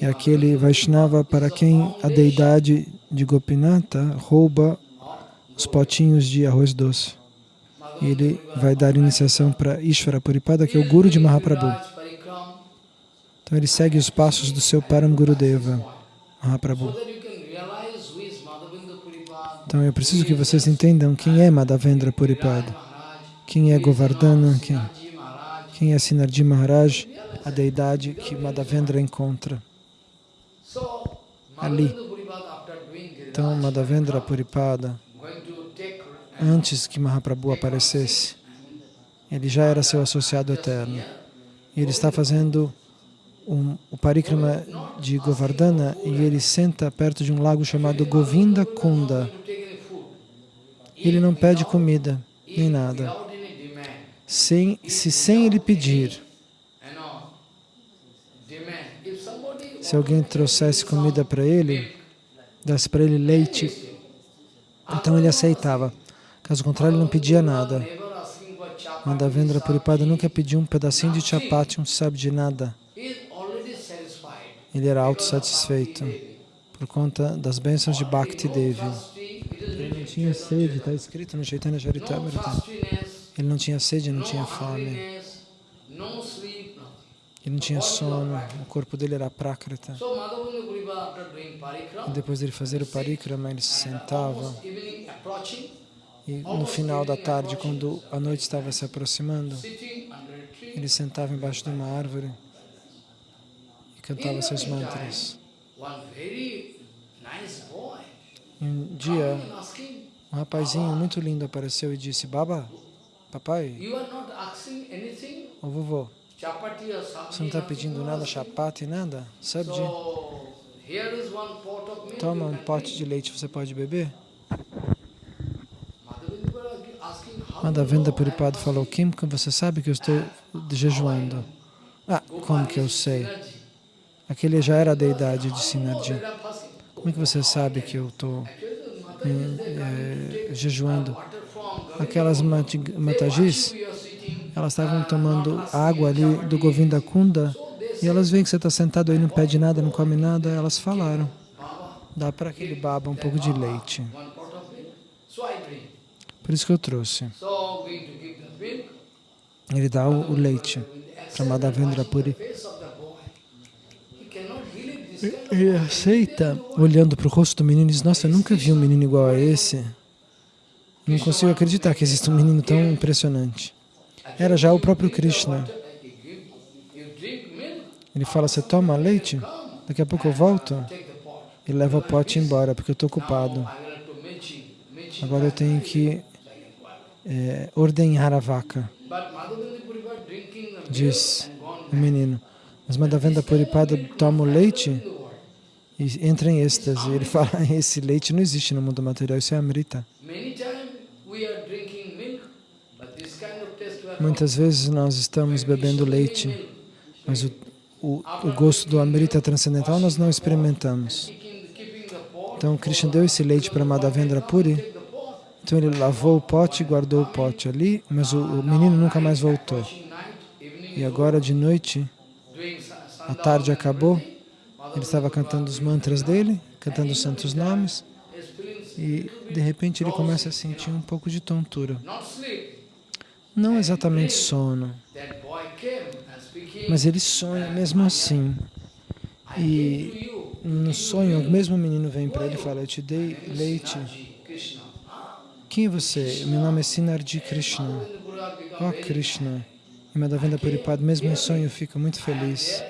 É aquele Vaishnava para quem a deidade de Gopinata rouba os potinhos de arroz doce. Ele vai dar iniciação para Ishvara Puripada, que é o guru de Mahaprabhu. Então ele segue os passos do seu Param Gurudeva, Mahaprabhu. Então eu preciso que vocês entendam quem é Madhavendra Puripada, quem é Govardhana, quem. Quem é Sinarji Maharaj, a deidade que Madhavendra encontra. Ali. Então Madhavendra Puripada, take antes que Mahaprabhu aparecesse, ele já era seu associado eterno. E ele está fazendo um, o parikrama de Govardhana e ele senta perto de um lago chamado Govinda Kunda. Ele não pede comida nem nada. Sem, se sem ele pedir, se alguém trouxesse comida para ele, desse para ele leite, então ele aceitava. Caso contrário, ele não pedia nada. Madhavendra Puripada nunca pediu um pedacinho de chapati, um sabe de nada. Ele era autossatisfeito por conta das bênçãos de Bhakti Devi. Ele não tinha sede, está escrito no Chaitanya Charitamrita. Ele não tinha sede, não tinha fome. Ele não tinha sono, o corpo dele era prakrita. E depois dele fazer o parikrama, ele se sentava. E no final da tarde, quando a noite estava se aproximando, ele sentava embaixo de uma árvore e cantava seus mantras. E um dia, um rapazinho muito lindo apareceu e disse, Baba, papai, ô vovô, você não está pedindo nada, chapati, nada? Sabe de... Toma um pote de leite, você pode beber? Madhavendra Puripado falou, Kim, você sabe que eu estou jejuando. Ah, como que eu sei? Aquele já era a deidade de Sinardi. Como é que você sabe que eu estou é, jejuando? Aquelas matagis, elas estavam tomando água ali do Govinda Kunda e elas veem que você está sentado aí, não pede nada, não come nada, elas falaram, dá para aquele baba um pouco de leite. Por isso que eu trouxe. Ele dá o, o leite para Madhavendra Puri. Ele aceita, olhando para o rosto do menino, e diz, nossa, eu nunca vi um menino igual a esse. Não consigo acreditar que existe um menino tão impressionante. Era já o próprio Krishna. Ele fala, você toma leite? Daqui a pouco eu volto e leva o pote embora, porque eu estou ocupado. Agora eu tenho que é, ordenhar a vaca, diz o menino. Mas Madhavendra Puripada toma o leite e entra em êxtase. Ele fala, esse leite não existe no mundo material, isso é Amrita. Muitas vezes nós estamos bebendo leite, mas o, o, o gosto do Amrita transcendental nós não experimentamos. Então Krishna deu esse leite para Madhavendra Puri, então ele lavou o pote e guardou o pote ali, mas o, o menino nunca mais voltou. E agora de noite, a tarde acabou, ele estava cantando os mantras dele, cantando os santos nomes, e de repente ele começa a sentir um pouco de tontura. Não exatamente sono, mas ele sonha mesmo assim. E no sonho, o mesmo menino vem para ele e fala, eu te dei leite quem é você? Meu nome é Sinardi Krishna. Oh Krishna. E Madhavendra Puripad, mesmo em sonho, fica muito feliz.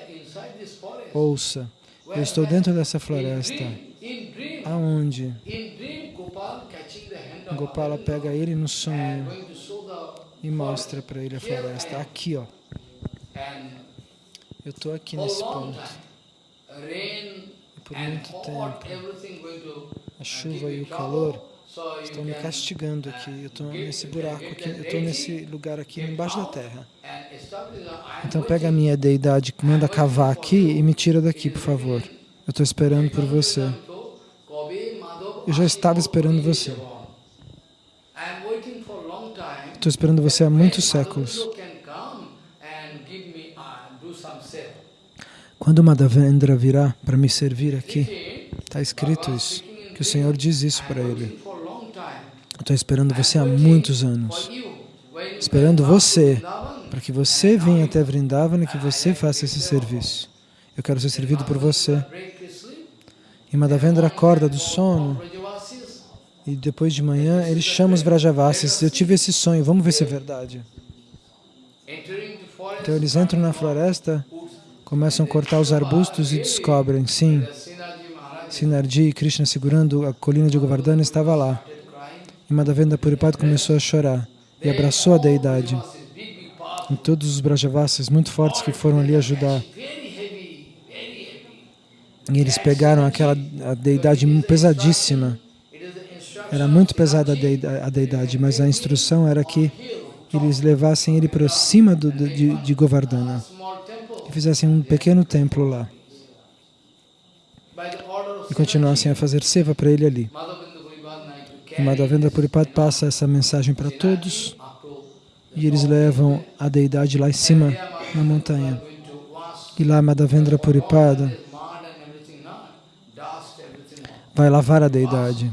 Ouça, eu estou dentro dessa floresta. Aonde? Gopala pega ele no sonho e mostra para ele a floresta. Aqui, ó. Eu estou aqui nesse ponto. E por muito tempo, a chuva e o calor Estão me castigando aqui, eu estou nesse buraco aqui, eu estou nesse lugar aqui embaixo da terra. Então pega a minha deidade, manda cavar aqui e me tira daqui, por favor. Eu estou esperando por você. Eu já estava esperando você. Estou esperando você há muitos séculos. Quando Madhavendra virá para me servir aqui, está escrito isso, que o Senhor diz isso para ele. Estou esperando você há muitos anos. Esperando você, para que você venha até Vrindavan e que você faça esse serviço. Eu quero ser servido por você. E Madhavendra acorda do sono e depois de manhã ele chama os Vrajavasis. Eu tive esse sonho, vamos ver se é verdade. Então eles entram na floresta, começam a cortar os arbustos e descobrem, sim, Sinardi e Krishna segurando a colina de Govardhana estava lá. E Madhavendra Puripad começou a chorar e abraçou a deidade. E todos os Brajavasis muito fortes que foram ali ajudar. E eles pegaram aquela deidade pesadíssima. Era muito pesada a deida- a deidade, mas a instrução era que eles levassem ele para cima do, de, de Govardhana e fizessem um pequeno templo lá e continuassem a fazer seva para ele ali. Madhavendra Puripad Naik to E carry Madhavendra Puripad passa essa mensagem para todos e eles levam a deidade lá em cima, na montanha. E lá Madhavendra Puripada this mud and everything, no? dust, everything. Vai lavar a deidade.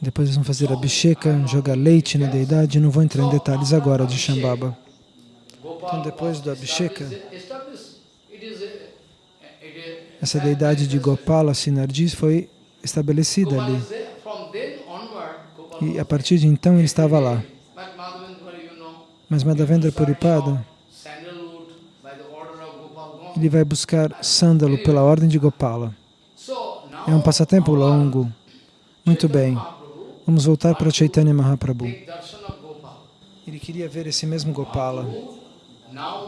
Depois eles vão fazer abhisheka, jogar leite na deidade. Não vou entrar em detalhes agora de Shambhava. Então depois do abhisheka, established, it is a, it is, essa deidade de Gopala Sinardi foi estabelecida ali. E a partir de então ele estava lá. Mas Madhavendra Puripada, ele vai buscar sândalo pela ordem de Gopala. É um passatempo longo. Muito bem. Vamos voltar para Chaitanya Mahaprabhu. Ele queria ver esse mesmo Gopala,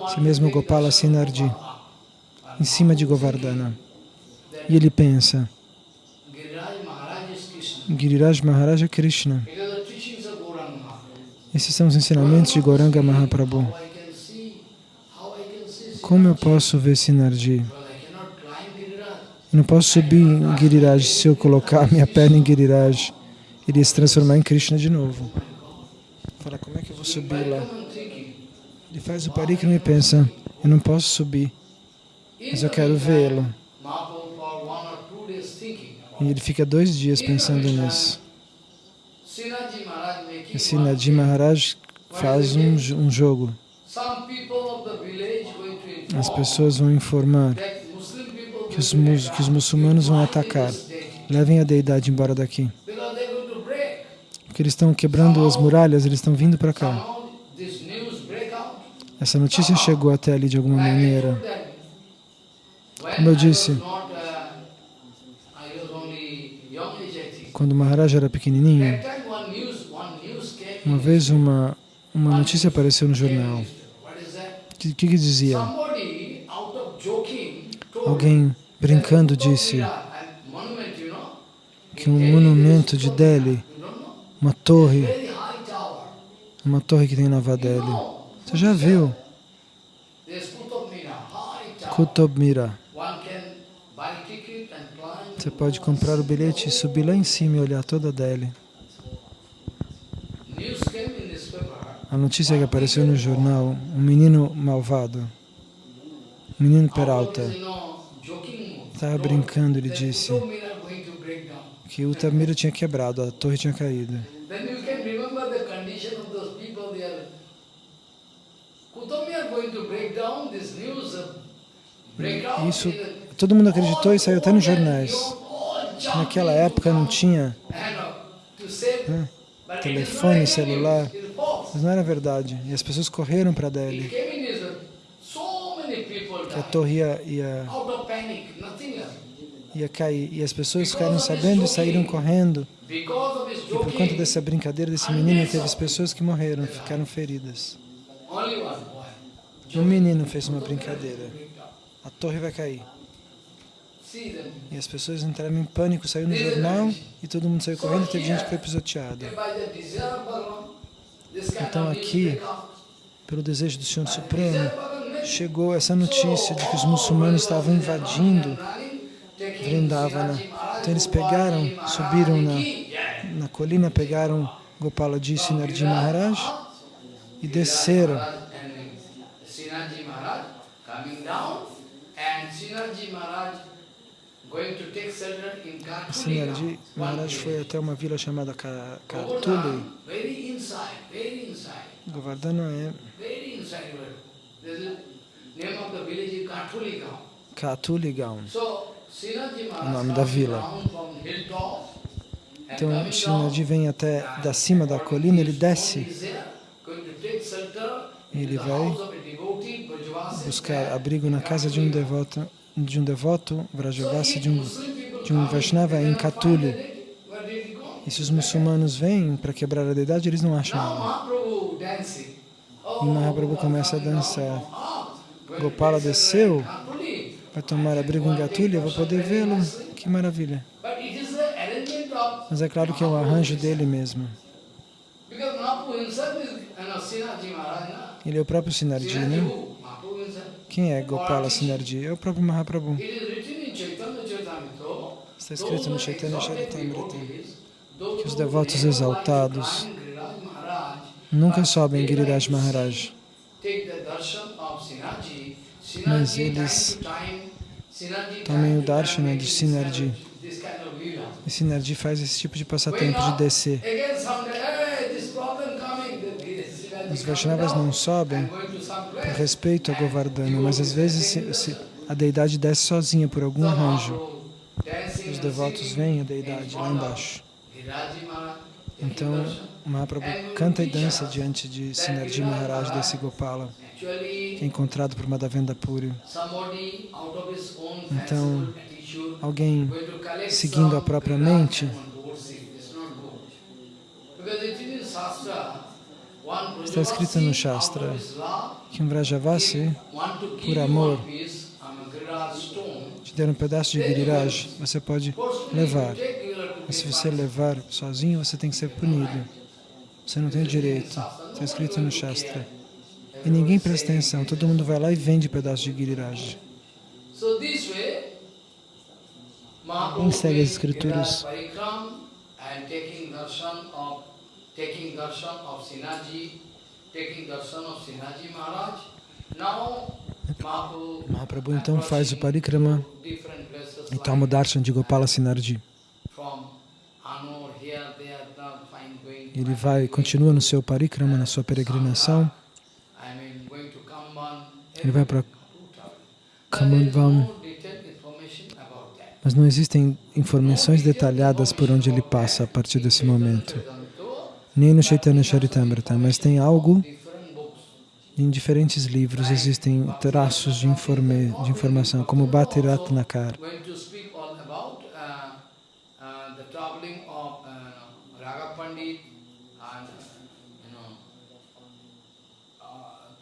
esse mesmo Gopala Sinardi, em cima de Govardhana. E ele pensa, Giriraj Maharaja Krishna. Esses são os ensinamentos de Gauranga Mahaprabhu. Como eu posso ver Sinardi? Eu não posso subir em Giriraj. Se eu colocar minha perna em Giriraj, ele ia se transformar em Krishna de novo. Fala, como é que eu vou subir lá? Ele faz o parikrama e pensa, eu não posso subir, mas eu quero vê-lo. E ele fica dois dias pensando nisso. Sinaji Maharaj making E Sinadi Maharaj faz um, um jogo. As pessoas vão informar que os, que os muçulmanos vão atacar. Levem a deidade embora daqui. Porque eles estão quebrando as muralhas, eles estão vindo para cá. Essa notícia chegou até ali de alguma maneira. Como eu disse, quando o Maharaj era pequenininho, uma vez uma, uma notícia apareceu no jornal. O que, que, que dizia? Alguém brincando disse que um monumento de Delhi, uma torre, uma torre que tem em Nova Delhi, você já viu? Kutub Mira. Você pode comprar o bilhete e subir lá em cima e olhar toda a Delhi. A notícia que apareceu no jornal, um menino malvado, um menino Peralta, estava brincando, ele disse que o Tamira tinha quebrado, a torre tinha caído. Isso, todo mundo acreditou e saiu até nos jornais. Naquela época não tinha né, telefone, celular, mas não era verdade. E as pessoas correram para Delhi, que a torre ia, ia, ia cair. E as pessoas ficaram sabendo e saíram correndo. E por conta dessa brincadeira desse menino, teve as pessoas que morreram, ficaram feridas. Um menino fez uma brincadeira. A torre vai cair. E as pessoas entraram em pânico, saiu no jornal e todo mundo saiu correndo, teve gente que foi pisoteada. Então aqui, pelo desejo do Senhor Supremo, chegou essa notícia de que os muçulmanos estavam invadindo Vrindavana. Então eles pegaram, subiram na, na colina, pegaram Gopala Ji Sinarji Maharaj e desceram. Sinarji Maharaj foi até uma vila chamada Ka- Katuli. Govardhan, very inside, very inside, Govardhana é very inside. This is name of the village is Katuli Gaon. Katuli Gaon. So Sinaji O nome da vila. Então down, vem até da cima da colina, ele desce e ele vai buscar abrigo na casa de um devoto, de um devoto Vrajavasi, de um, de um Vaishnava em Katuli. E se os muçulmanos vêm para quebrar a deidade, eles não acham nada. E Mahaprabhu começa a dançar. Gopala desceu vai tomar abrigo em Gatulha, vou poder vê-lo. Que maravilha. Mas é claro que é o arranjo dele mesmo. Ele é o próprio Sinaji né? Quem é Gopala Sinarji? É o próprio Mahaprabhu. Está escrito no Chaitanya Charitamrita que os devotos exaltados nunca sobem Giriraj Maharaj, mas eles tomem o darshana de Sinarji. E Sinarji faz esse tipo de passatempo de descer. Os Vaishnavas não sobem por respeito a Govardhana, mas às vezes se, se a deidade desce sozinha por algum arranjo. Os devotos veem a deidade lá embaixo. Então, Mahaprabhu canta e dança diante de Sinarji Maharaj desse Gopala, encontrado por Madhavendra Puri. Então, alguém seguindo a própria mente, está escrito no Shastra que um Vrajavasi, por amor, te der um pedaço de Giriraj, você pode levar. Mas se você levar sozinho, você tem que ser punido. Você não tem o direito. Está escrito no Shastra. E ninguém presta atenção. Todo mundo vai lá e vende pedaço de Giriraj. Quem segue as escrituras taking darshan of Mahaprabhu então faz o parikrama e toma o darshan de Gopala Sinarji. Ele vai, continua no seu parikrama, na sua peregrinação. Ele vai para Kamandvam. Mas não existem informações detalhadas por onde ele passa a partir desse momento. Nem no Chaitanya Charitamrita, mas tem algo em diferentes livros, existem traços de, informe, de informação, como Bhakti Nakar. Going to speak all about uh, uh, the traveling of uh, Raga Pandit and you know uh, Sin- uh,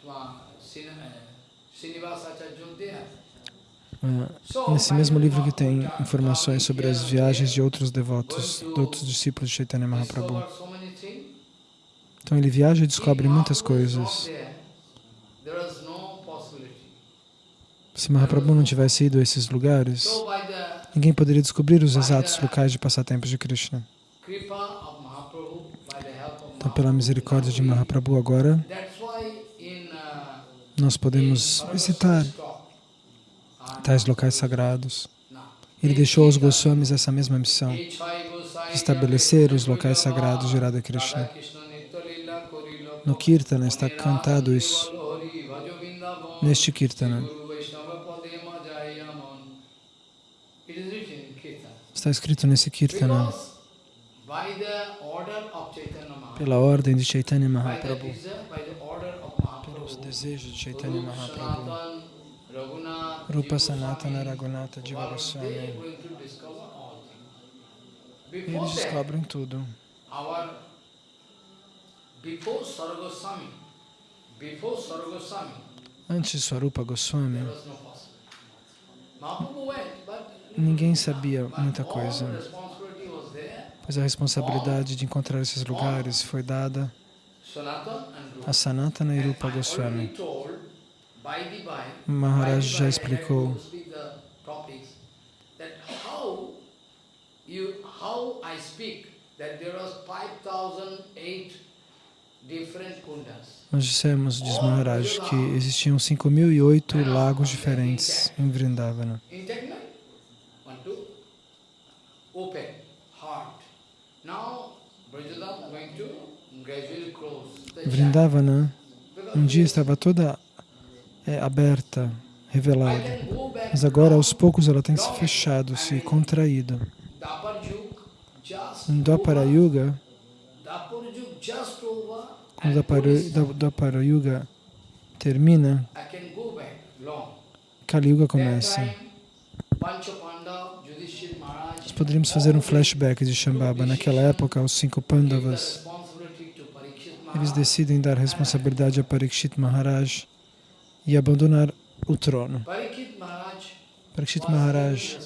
Srinivasacharya there. Ah, Nesse mesmo livro que tem informações sobre as viagens de outros devotos, de outros discípulos de Chaitanya Mahaprabhu. Então ele viaja e descobre muitas coisas. possibility. Se Mahaprabhu não tivesse ido a esses lugares, ninguém poderia descobrir os exatos locais de passatempos de Krishna. Então, pela misericórdia de Mahaprabhu agora, nós podemos visitar tais locais sagrados. Ele deixou aos Goswamis essa mesma missão, estabelecer os locais sagrados de Radha Krishna. No Kirtana está cantado isso, neste Kirtana. Está escrito nesse Kirtana, pela ordem de Chaitanya Mahaprabhu, pelos desejos de Chaitanya Mahaprabhu. Rupa Sanatana Raghunatha Jiva Goswami. Eles descobrem tudo. Antes de Swarupa Goswami, ninguém sabia muita coisa, pois a responsabilidade de encontrar esses lugares foi dada. A Sanatana e Rupa And I Goswami. Maharaj já explicou to speak the topics, that how you, how I speak, that there was 5,008 different kundas. Nós dissemos, diz Maharaj, que existiam 5.008 lagos diferentes em Vrindavana. Open, heart. Now, Brajadam going to Vrindavana Because um dia estava toda é, aberta, revelada, mas agora aos poucos ela tem se fechado, se contraído. Em Dwapara Yuga, quando and Dwapara, Yuga termina. Kali Yuga começa. Nós poderíamos fazer um flashback de Shambhava. Naquela época, os cinco Pandavas, eles decidem dar responsabilidade a Parikshit Maharaj e abandonar o trono. Parikshit Maharaj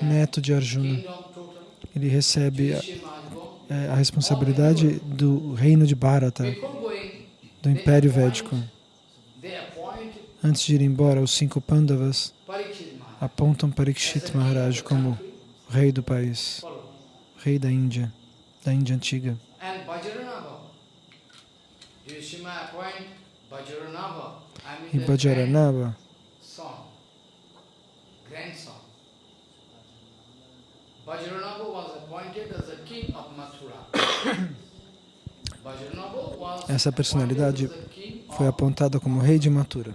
neto de Arjuna, ele recebe a, é, a responsabilidade do reino de Bharata, do Império Védico. Antes de ir embora, os cinco Pandavas apontam Parikshit Maharaj como rei do país, rei da Índia, da Índia antiga. Vajranava *coughs* was essa personalidade foi apontada como rei de Mathura.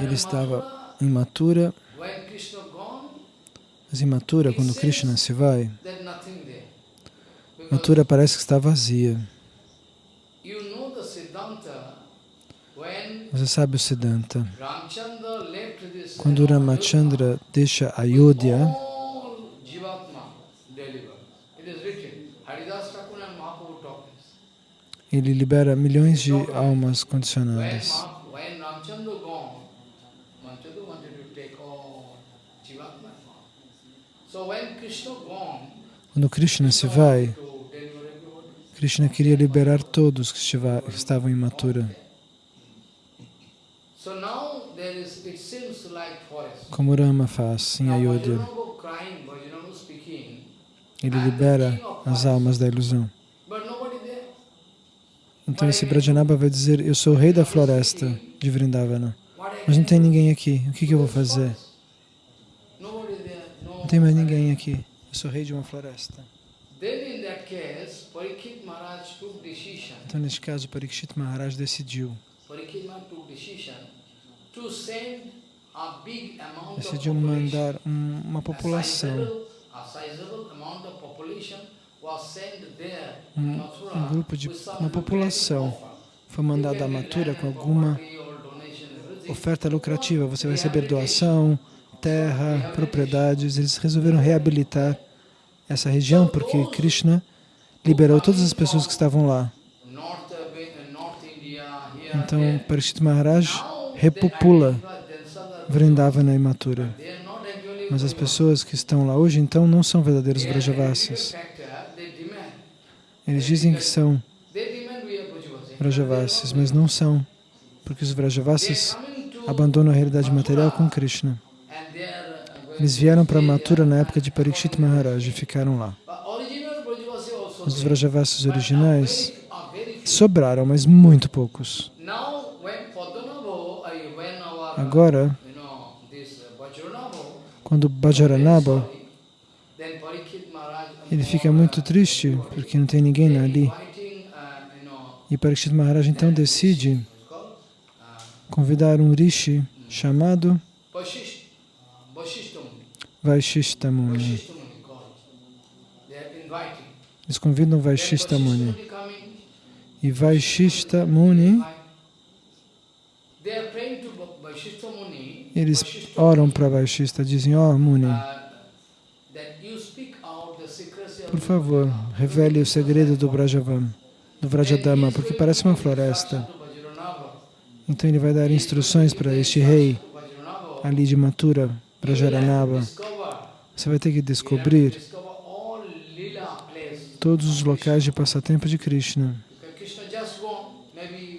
Ele estava em Mathura, mas em Mathura, quando Krishna se vai, Mathura parece que está vazia. Você sabe o Siddhanta. Quando Ramachandra deixa Ayodhya, ele libera milhões de almas condicionadas. Quando Krishna se vai. Krishna queria liberar todos que estavam em Mathura. Como Rama faz em Ayodhya. Ele libera as almas da ilusão. Então esse Brajanaba vai dizer, eu sou o rei da floresta de Vrindavana. Mas não tem ninguém aqui. O que, que eu vou fazer? Não tem mais ninguém aqui. Eu sou rei de uma floresta. Então neste caso, Parikshit Maharaj decidiu. Decidiu mandar um- uma população, um, um grupo de uma população foi mandada a Mathura com alguma oferta lucrativa. Você vai receber doação, terra, propriedades. Eles resolveram reabilitar essa região porque Krishna liberou todas as pessoas que estavam lá. Então, there. Parikshit Maharaj repopula Vrindavana e Mathura. Mas as pessoas que estão lá hoje, então, não são verdadeiros demand. Eles dizem que são. Vrajavasis, mas não são, porque os to abandonam a realidade material com Krishna. Eles vieram para Mathura na época de Parikshit Maharaj e ficaram lá. Os are originais sobraram, mas muito poucos. Agora, quando Maharaj, ele fica muito triste porque não tem ninguém ali. E Parikshit Maharaj então decide convidar um rishi chamado Vashisht, Vasishta Muni. Vaishishta Muni. Vasishta Muni called. They are inviting. Eles convidam Then Vaishishta Muni. Muni coming, E Vaishishta Muni, invite. They are praying to Va- Vasishta Muni. eles oram para Vaishishta, dizem, ó Muni, uh, por favor, revele o segredo do Brajavam, do Vrajadama, porque parece uma floresta. Então ele vai dar instruções para este rei ali de Mathura, Brajaranaba. Você vai ter que descobrir todos os locais de passatempo de Krishna.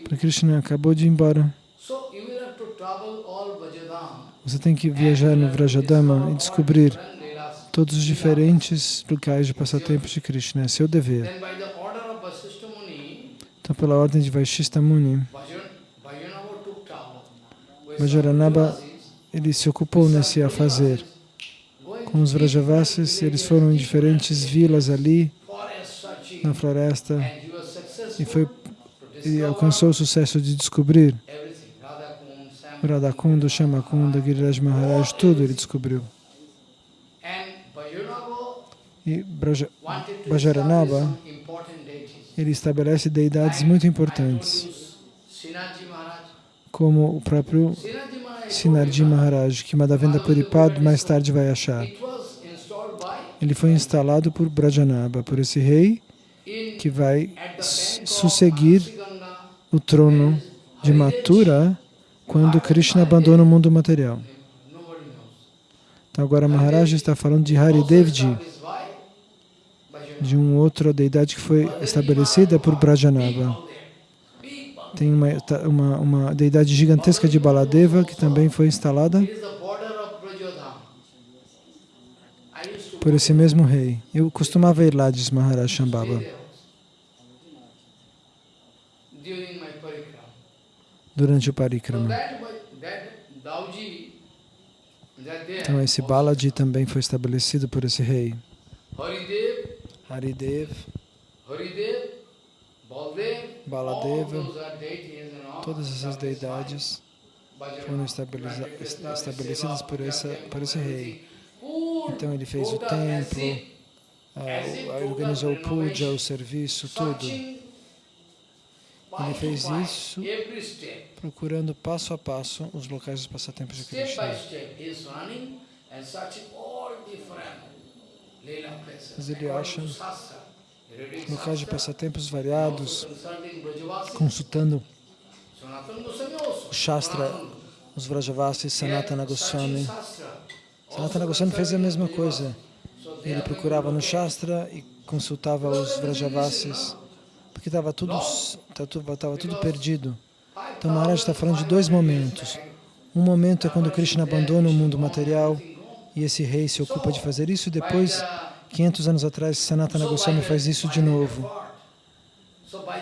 Porque Krishna acabou de ir embora. Você tem que viajar no Vrajadama e descobrir todos os diferentes locais de passatempo de Krishna. É seu dever. Então, pela ordem de Vaishista Muni, Vajaranaba, ele se ocupou nesse a fazer. Com os Vrajavasis, eles foram em diferentes vilas ali, na floresta, e, foi, e alcançou o sucesso de descobrir Radhakunda, Shamakunda, Giriraj Maharaj, tudo ele descobriu. E Braja, Bajaranaba, ele estabelece deidades muito importantes, como o próprio Sinarji Maharaj, que Madhavendra Puripad mais tarde vai achar. Ele foi instalado por Brajanaba, por esse rei que vai susseguir o trono de Mathura quando Krishna abandona o mundo material. Então agora Maharaj está falando de Haridevji, de uma outra deidade que foi estabelecida por Brajanaba. Tem uma, uma, uma deidade gigantesca de Baladeva que também foi instalada por esse mesmo rei. Eu costumava ir lá, diz Maharaj Shambhava. durante o Parikrama. Então esse Balaji também foi estabelecido por esse rei. Haridev, Baladeva, todas essas deidades foram estabelecidas por, essa, por esse rei. Então ele fez o templo, organizou o puja, o serviço, tudo. Ele fez isso procurando passo a passo os locais dos passatempos de Krishna. Mas ele acha Locais de passatempos variados, consultando o Shastra, os Vrajavasis, Sanatana Goswami. Sanatana Goswami fez a mesma coisa. Ele procurava no. Shastra e consultava os Vrajavasis, porque estava tudo, estava tudo perdido. Então Maharaj está falando de dois momentos. Um momento é quando Krishna abandona o mundo material e esse rei se ocupa de fazer isso, e depois, 500 anos atrás, Sanatana Goswami faz isso de novo,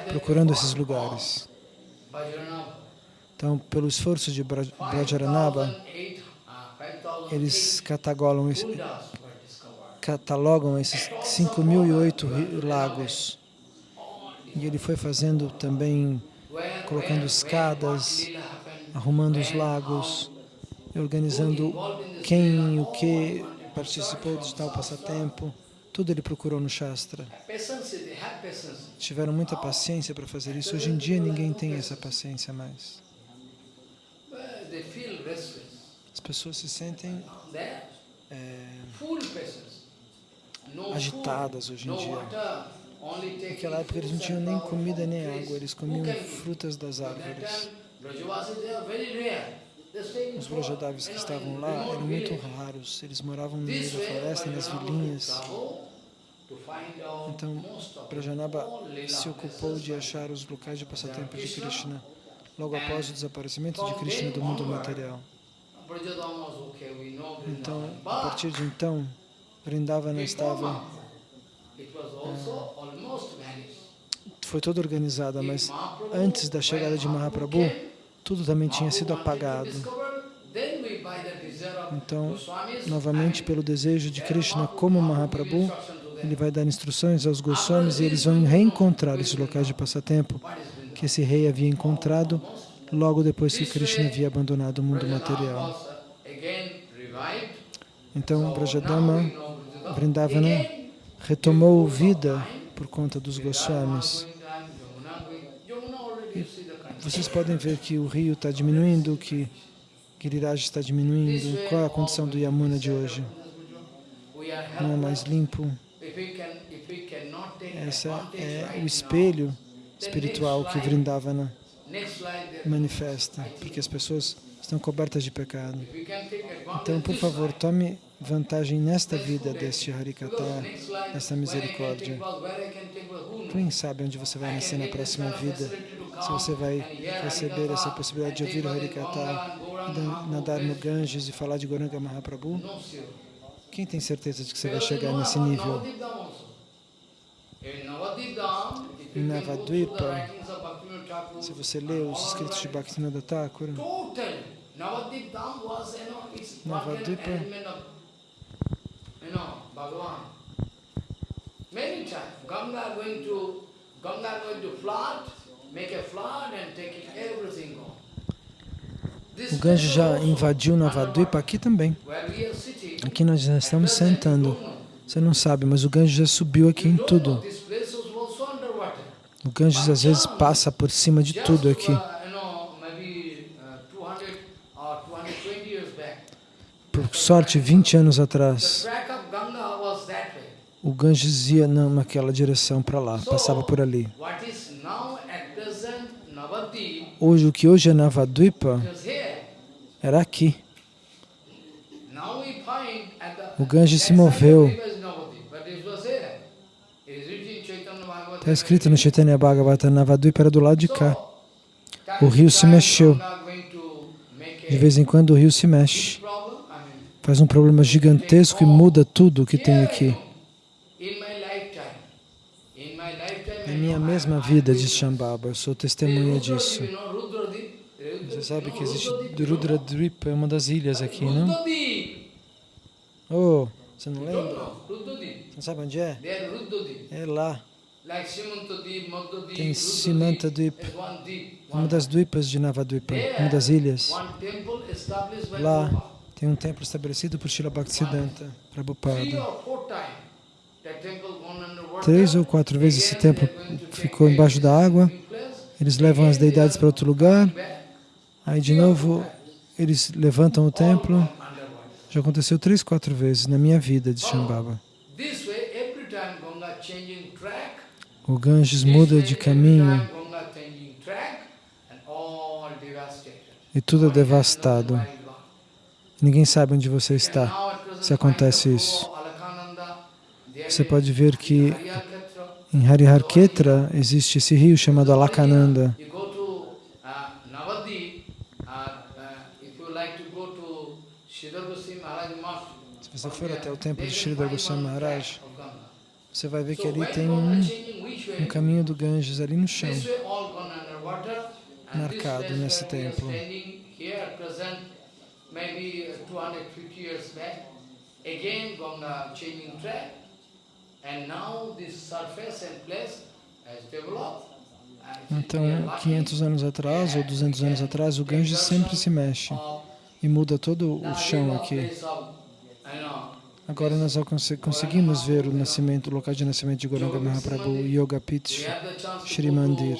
procurando esses lugares. Então, pelo esforço de Braj- Brajaranaba, eles catalogam, esse- catalogam esses 5.008 ri- lagos. E ele foi fazendo também, colocando escadas, arrumando os lagos, organizando quem o que participou de tal passatempo. Tudo ele procurou no Shastra. Tiveram muita paciência para fazer isso. Hoje em dia ninguém tem essa paciência mais. Pessoas se sentem They're é, agitadas hoje em dia. Naquela época eles não tinham nem comida nem água, eles comiam frutas das árvores. Os forest, Vrajadavis que estavam lá eram muito raros, eles moravam no meio da floresta, nas vilinhas. Então, Leela se ocupou de achar os locais de passatempo de Krishna, logo após o desaparecimento de Krishna do mundo material. Então, Vrindavan. a partir de então, Vrindavana estava, foi toda organizada, mas antes da chegada de Mahaprabhu, tudo também tinha sido apagado. Então, novamente, pelo desejo de Krishna, como Mahaprabhu, ele vai dar instruções aos Goswamis e eles vão reencontrar esses locais de passatempo que esse rei havia encontrado logo depois que Krishna havia abandonado o mundo material. Então, Brajadama. Vrindavana, retomou vida por conta dos Goswamis. Vocês podem ver que o rio está diminuindo, que Giriraj está diminuindo. Qual é a condição do Yamuna de hoje? Não é mais limpo. Esse é o espelho espiritual que Vrindavana manifesta, porque as pessoas estão cobertas de pecado. Então, por favor, tome vantagem nesta vida deste Harikata, desta misericórdia. Quem sabe onde você vai nascer na próxima vida? Se você vai receber essa possibilidade de ouvir o Harikata, nadar no Ganges e falar de Goranga Mahaprabhu? Quem tem certeza de que você vai chegar nesse nível? Em Navadvipa, se você lê os escritos de Bhaktivinoda Thakur, Navadvipa-. Many times, Ganga going to, Ganga going to flood, make a flood and taking everything gone. This o Ganges já invadiu Navadvipa aqui também. Aqui nós já estamos sentando. Você não sabe, mas o Ganges já subiu aqui em tudo. O Ganges às vezes passa por cima de tudo aqui. you know, maybe 200 or 220 years back, Por sorte, 20 anos atrás, o Ganges ia naquela direção para lá, passava por ali. Hoje, o que hoje é Navadvipa era aqui. O Ganges se moveu. Está escrito no Chaitanya Bhagavata, Navadvipa era do lado de cá. O rio se mexeu. De vez em quando o rio se mexe, faz um problema gigantesco e muda tudo o que tem aqui. Na minha mesma vida, diz Shambhava, eu sou testemunha disso. Você sabe que existe? Rudradvipa, é uma das ilhas aqui, não? Oh, você não lembra? Você não sabe onde é? É lá, Tem deep, uma das dvipas de Navadvipa, uma das ilhas. Lá tem um templo estabelecido por Srila Bhaktisiddhanta Prabhupada. Três ou quatro vezes esse templo ficou embaixo da água, eles levam as deidades para outro lugar, aí de novo eles levantam o templo. Já aconteceu três, quatro vezes na minha vida de Shambhava. O Ganges muda de caminho e tudo é devastado. Ninguém sabe onde você está. se acontece isso. Você pode ver que em Hariharketra existe esse rio chamado Alakananda. Se você for até o templo de Sridhar Goswami Maharaj. Você vai ver que ali tem um, um caminho do Ganges ali no chão. Marcado nesse templo. standing here at present, maybe 250 years back, again Ganga changing track, and now this surface and place has developed. and we Então, are lucky 500 anos atrás ou 200 anos atrás, o Ganges sempre se mexe e muda todo o chão aqui. Agora nós conseguimos ver o nascimento, o local de nascimento de Goranga Mahaprabhu, Yoga we Pit. have the chance to Shri Mandir.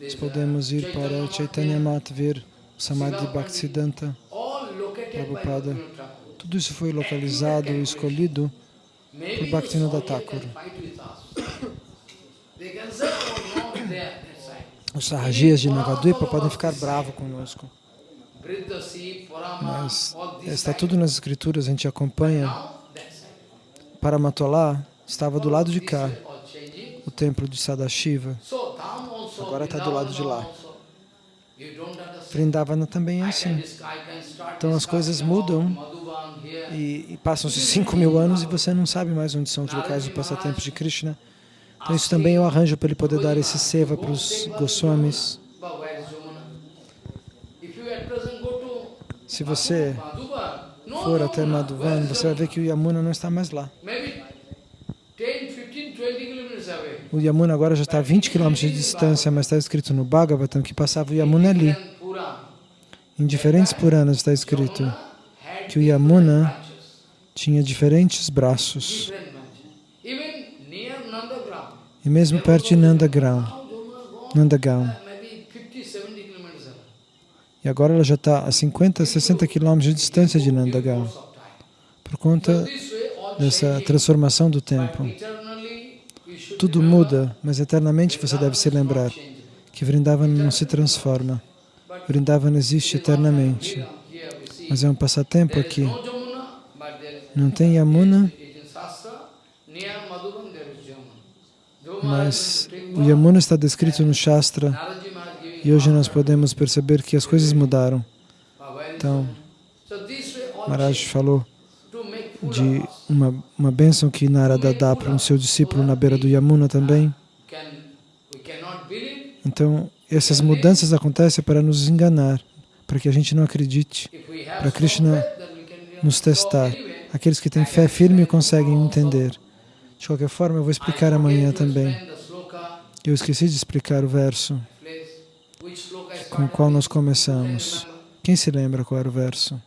Nós podemos ir para Chaitanya. Mat ver o Samadhi Bhaktisiddhanta. Prabhupada. Tudo isso foi localizado e escolhido por Bhaktivinoda Thakur. *coughs* Os sarrajias de Navadvipa podem ficar bravos conosco, mas está tudo nas escrituras, a gente acompanha. Paramatolá estava do lado de cá, o templo de Sadashiva. Agora está do lado de lá. Vrindavana também é assim. Então as coisas mudam. E, e passam-se 5 mil anos e você não sabe mais onde são os locais do passatempo de Krishna. Então isso também eu arranjo para ele poder dar esse seva para os Goswamis. Se você for até. Madhuvan, você vai ver que o Yamuna não está mais lá. Maybe 10, 15, 20 kilometers away. O Yamuna agora já está a 20 km de distância, mas está escrito no Bhagavatam que passava o Yamuna ali. Em diferentes Puranas está escrito que o Yamuna tinha diferentes braços. E mesmo perto de Nandagram, Nandagaon. uh, maybe 50, 70 kilometers away. E agora ela já está a 50, 60 km de distância de time. por conta dessa transformação do should Tudo muda, mas eternamente você deve se lembrar que Vrindavan não se transforma. Vrindavan existe eternamente. Mas é um passatempo aqui. Não tem Yamuna, mas o Yamuna está descrito no Shastra e hoje nós podemos perceber que as coisas mudaram. Então, Maharaj falou de uma, uma bênção que Narada dá para um seu discípulo na beira do Yamuna também. Então, essas mudanças acontecem para nos enganar, para que a gente não acredite, para Krishna nos testar. Aqueles que têm fé firme conseguem entender. De qualquer forma, eu vou explicar amanhã também. Eu esqueci de explicar o verso com o qual nós começamos. Quem se lembra qual era o verso?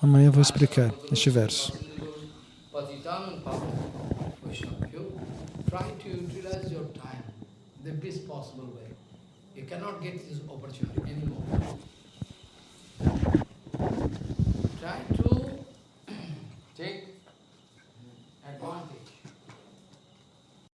Amanhã eu vou explicar este verso. Try to the best possible way. You cannot get this opportunity anymore. Try to *clears throat* take advantage.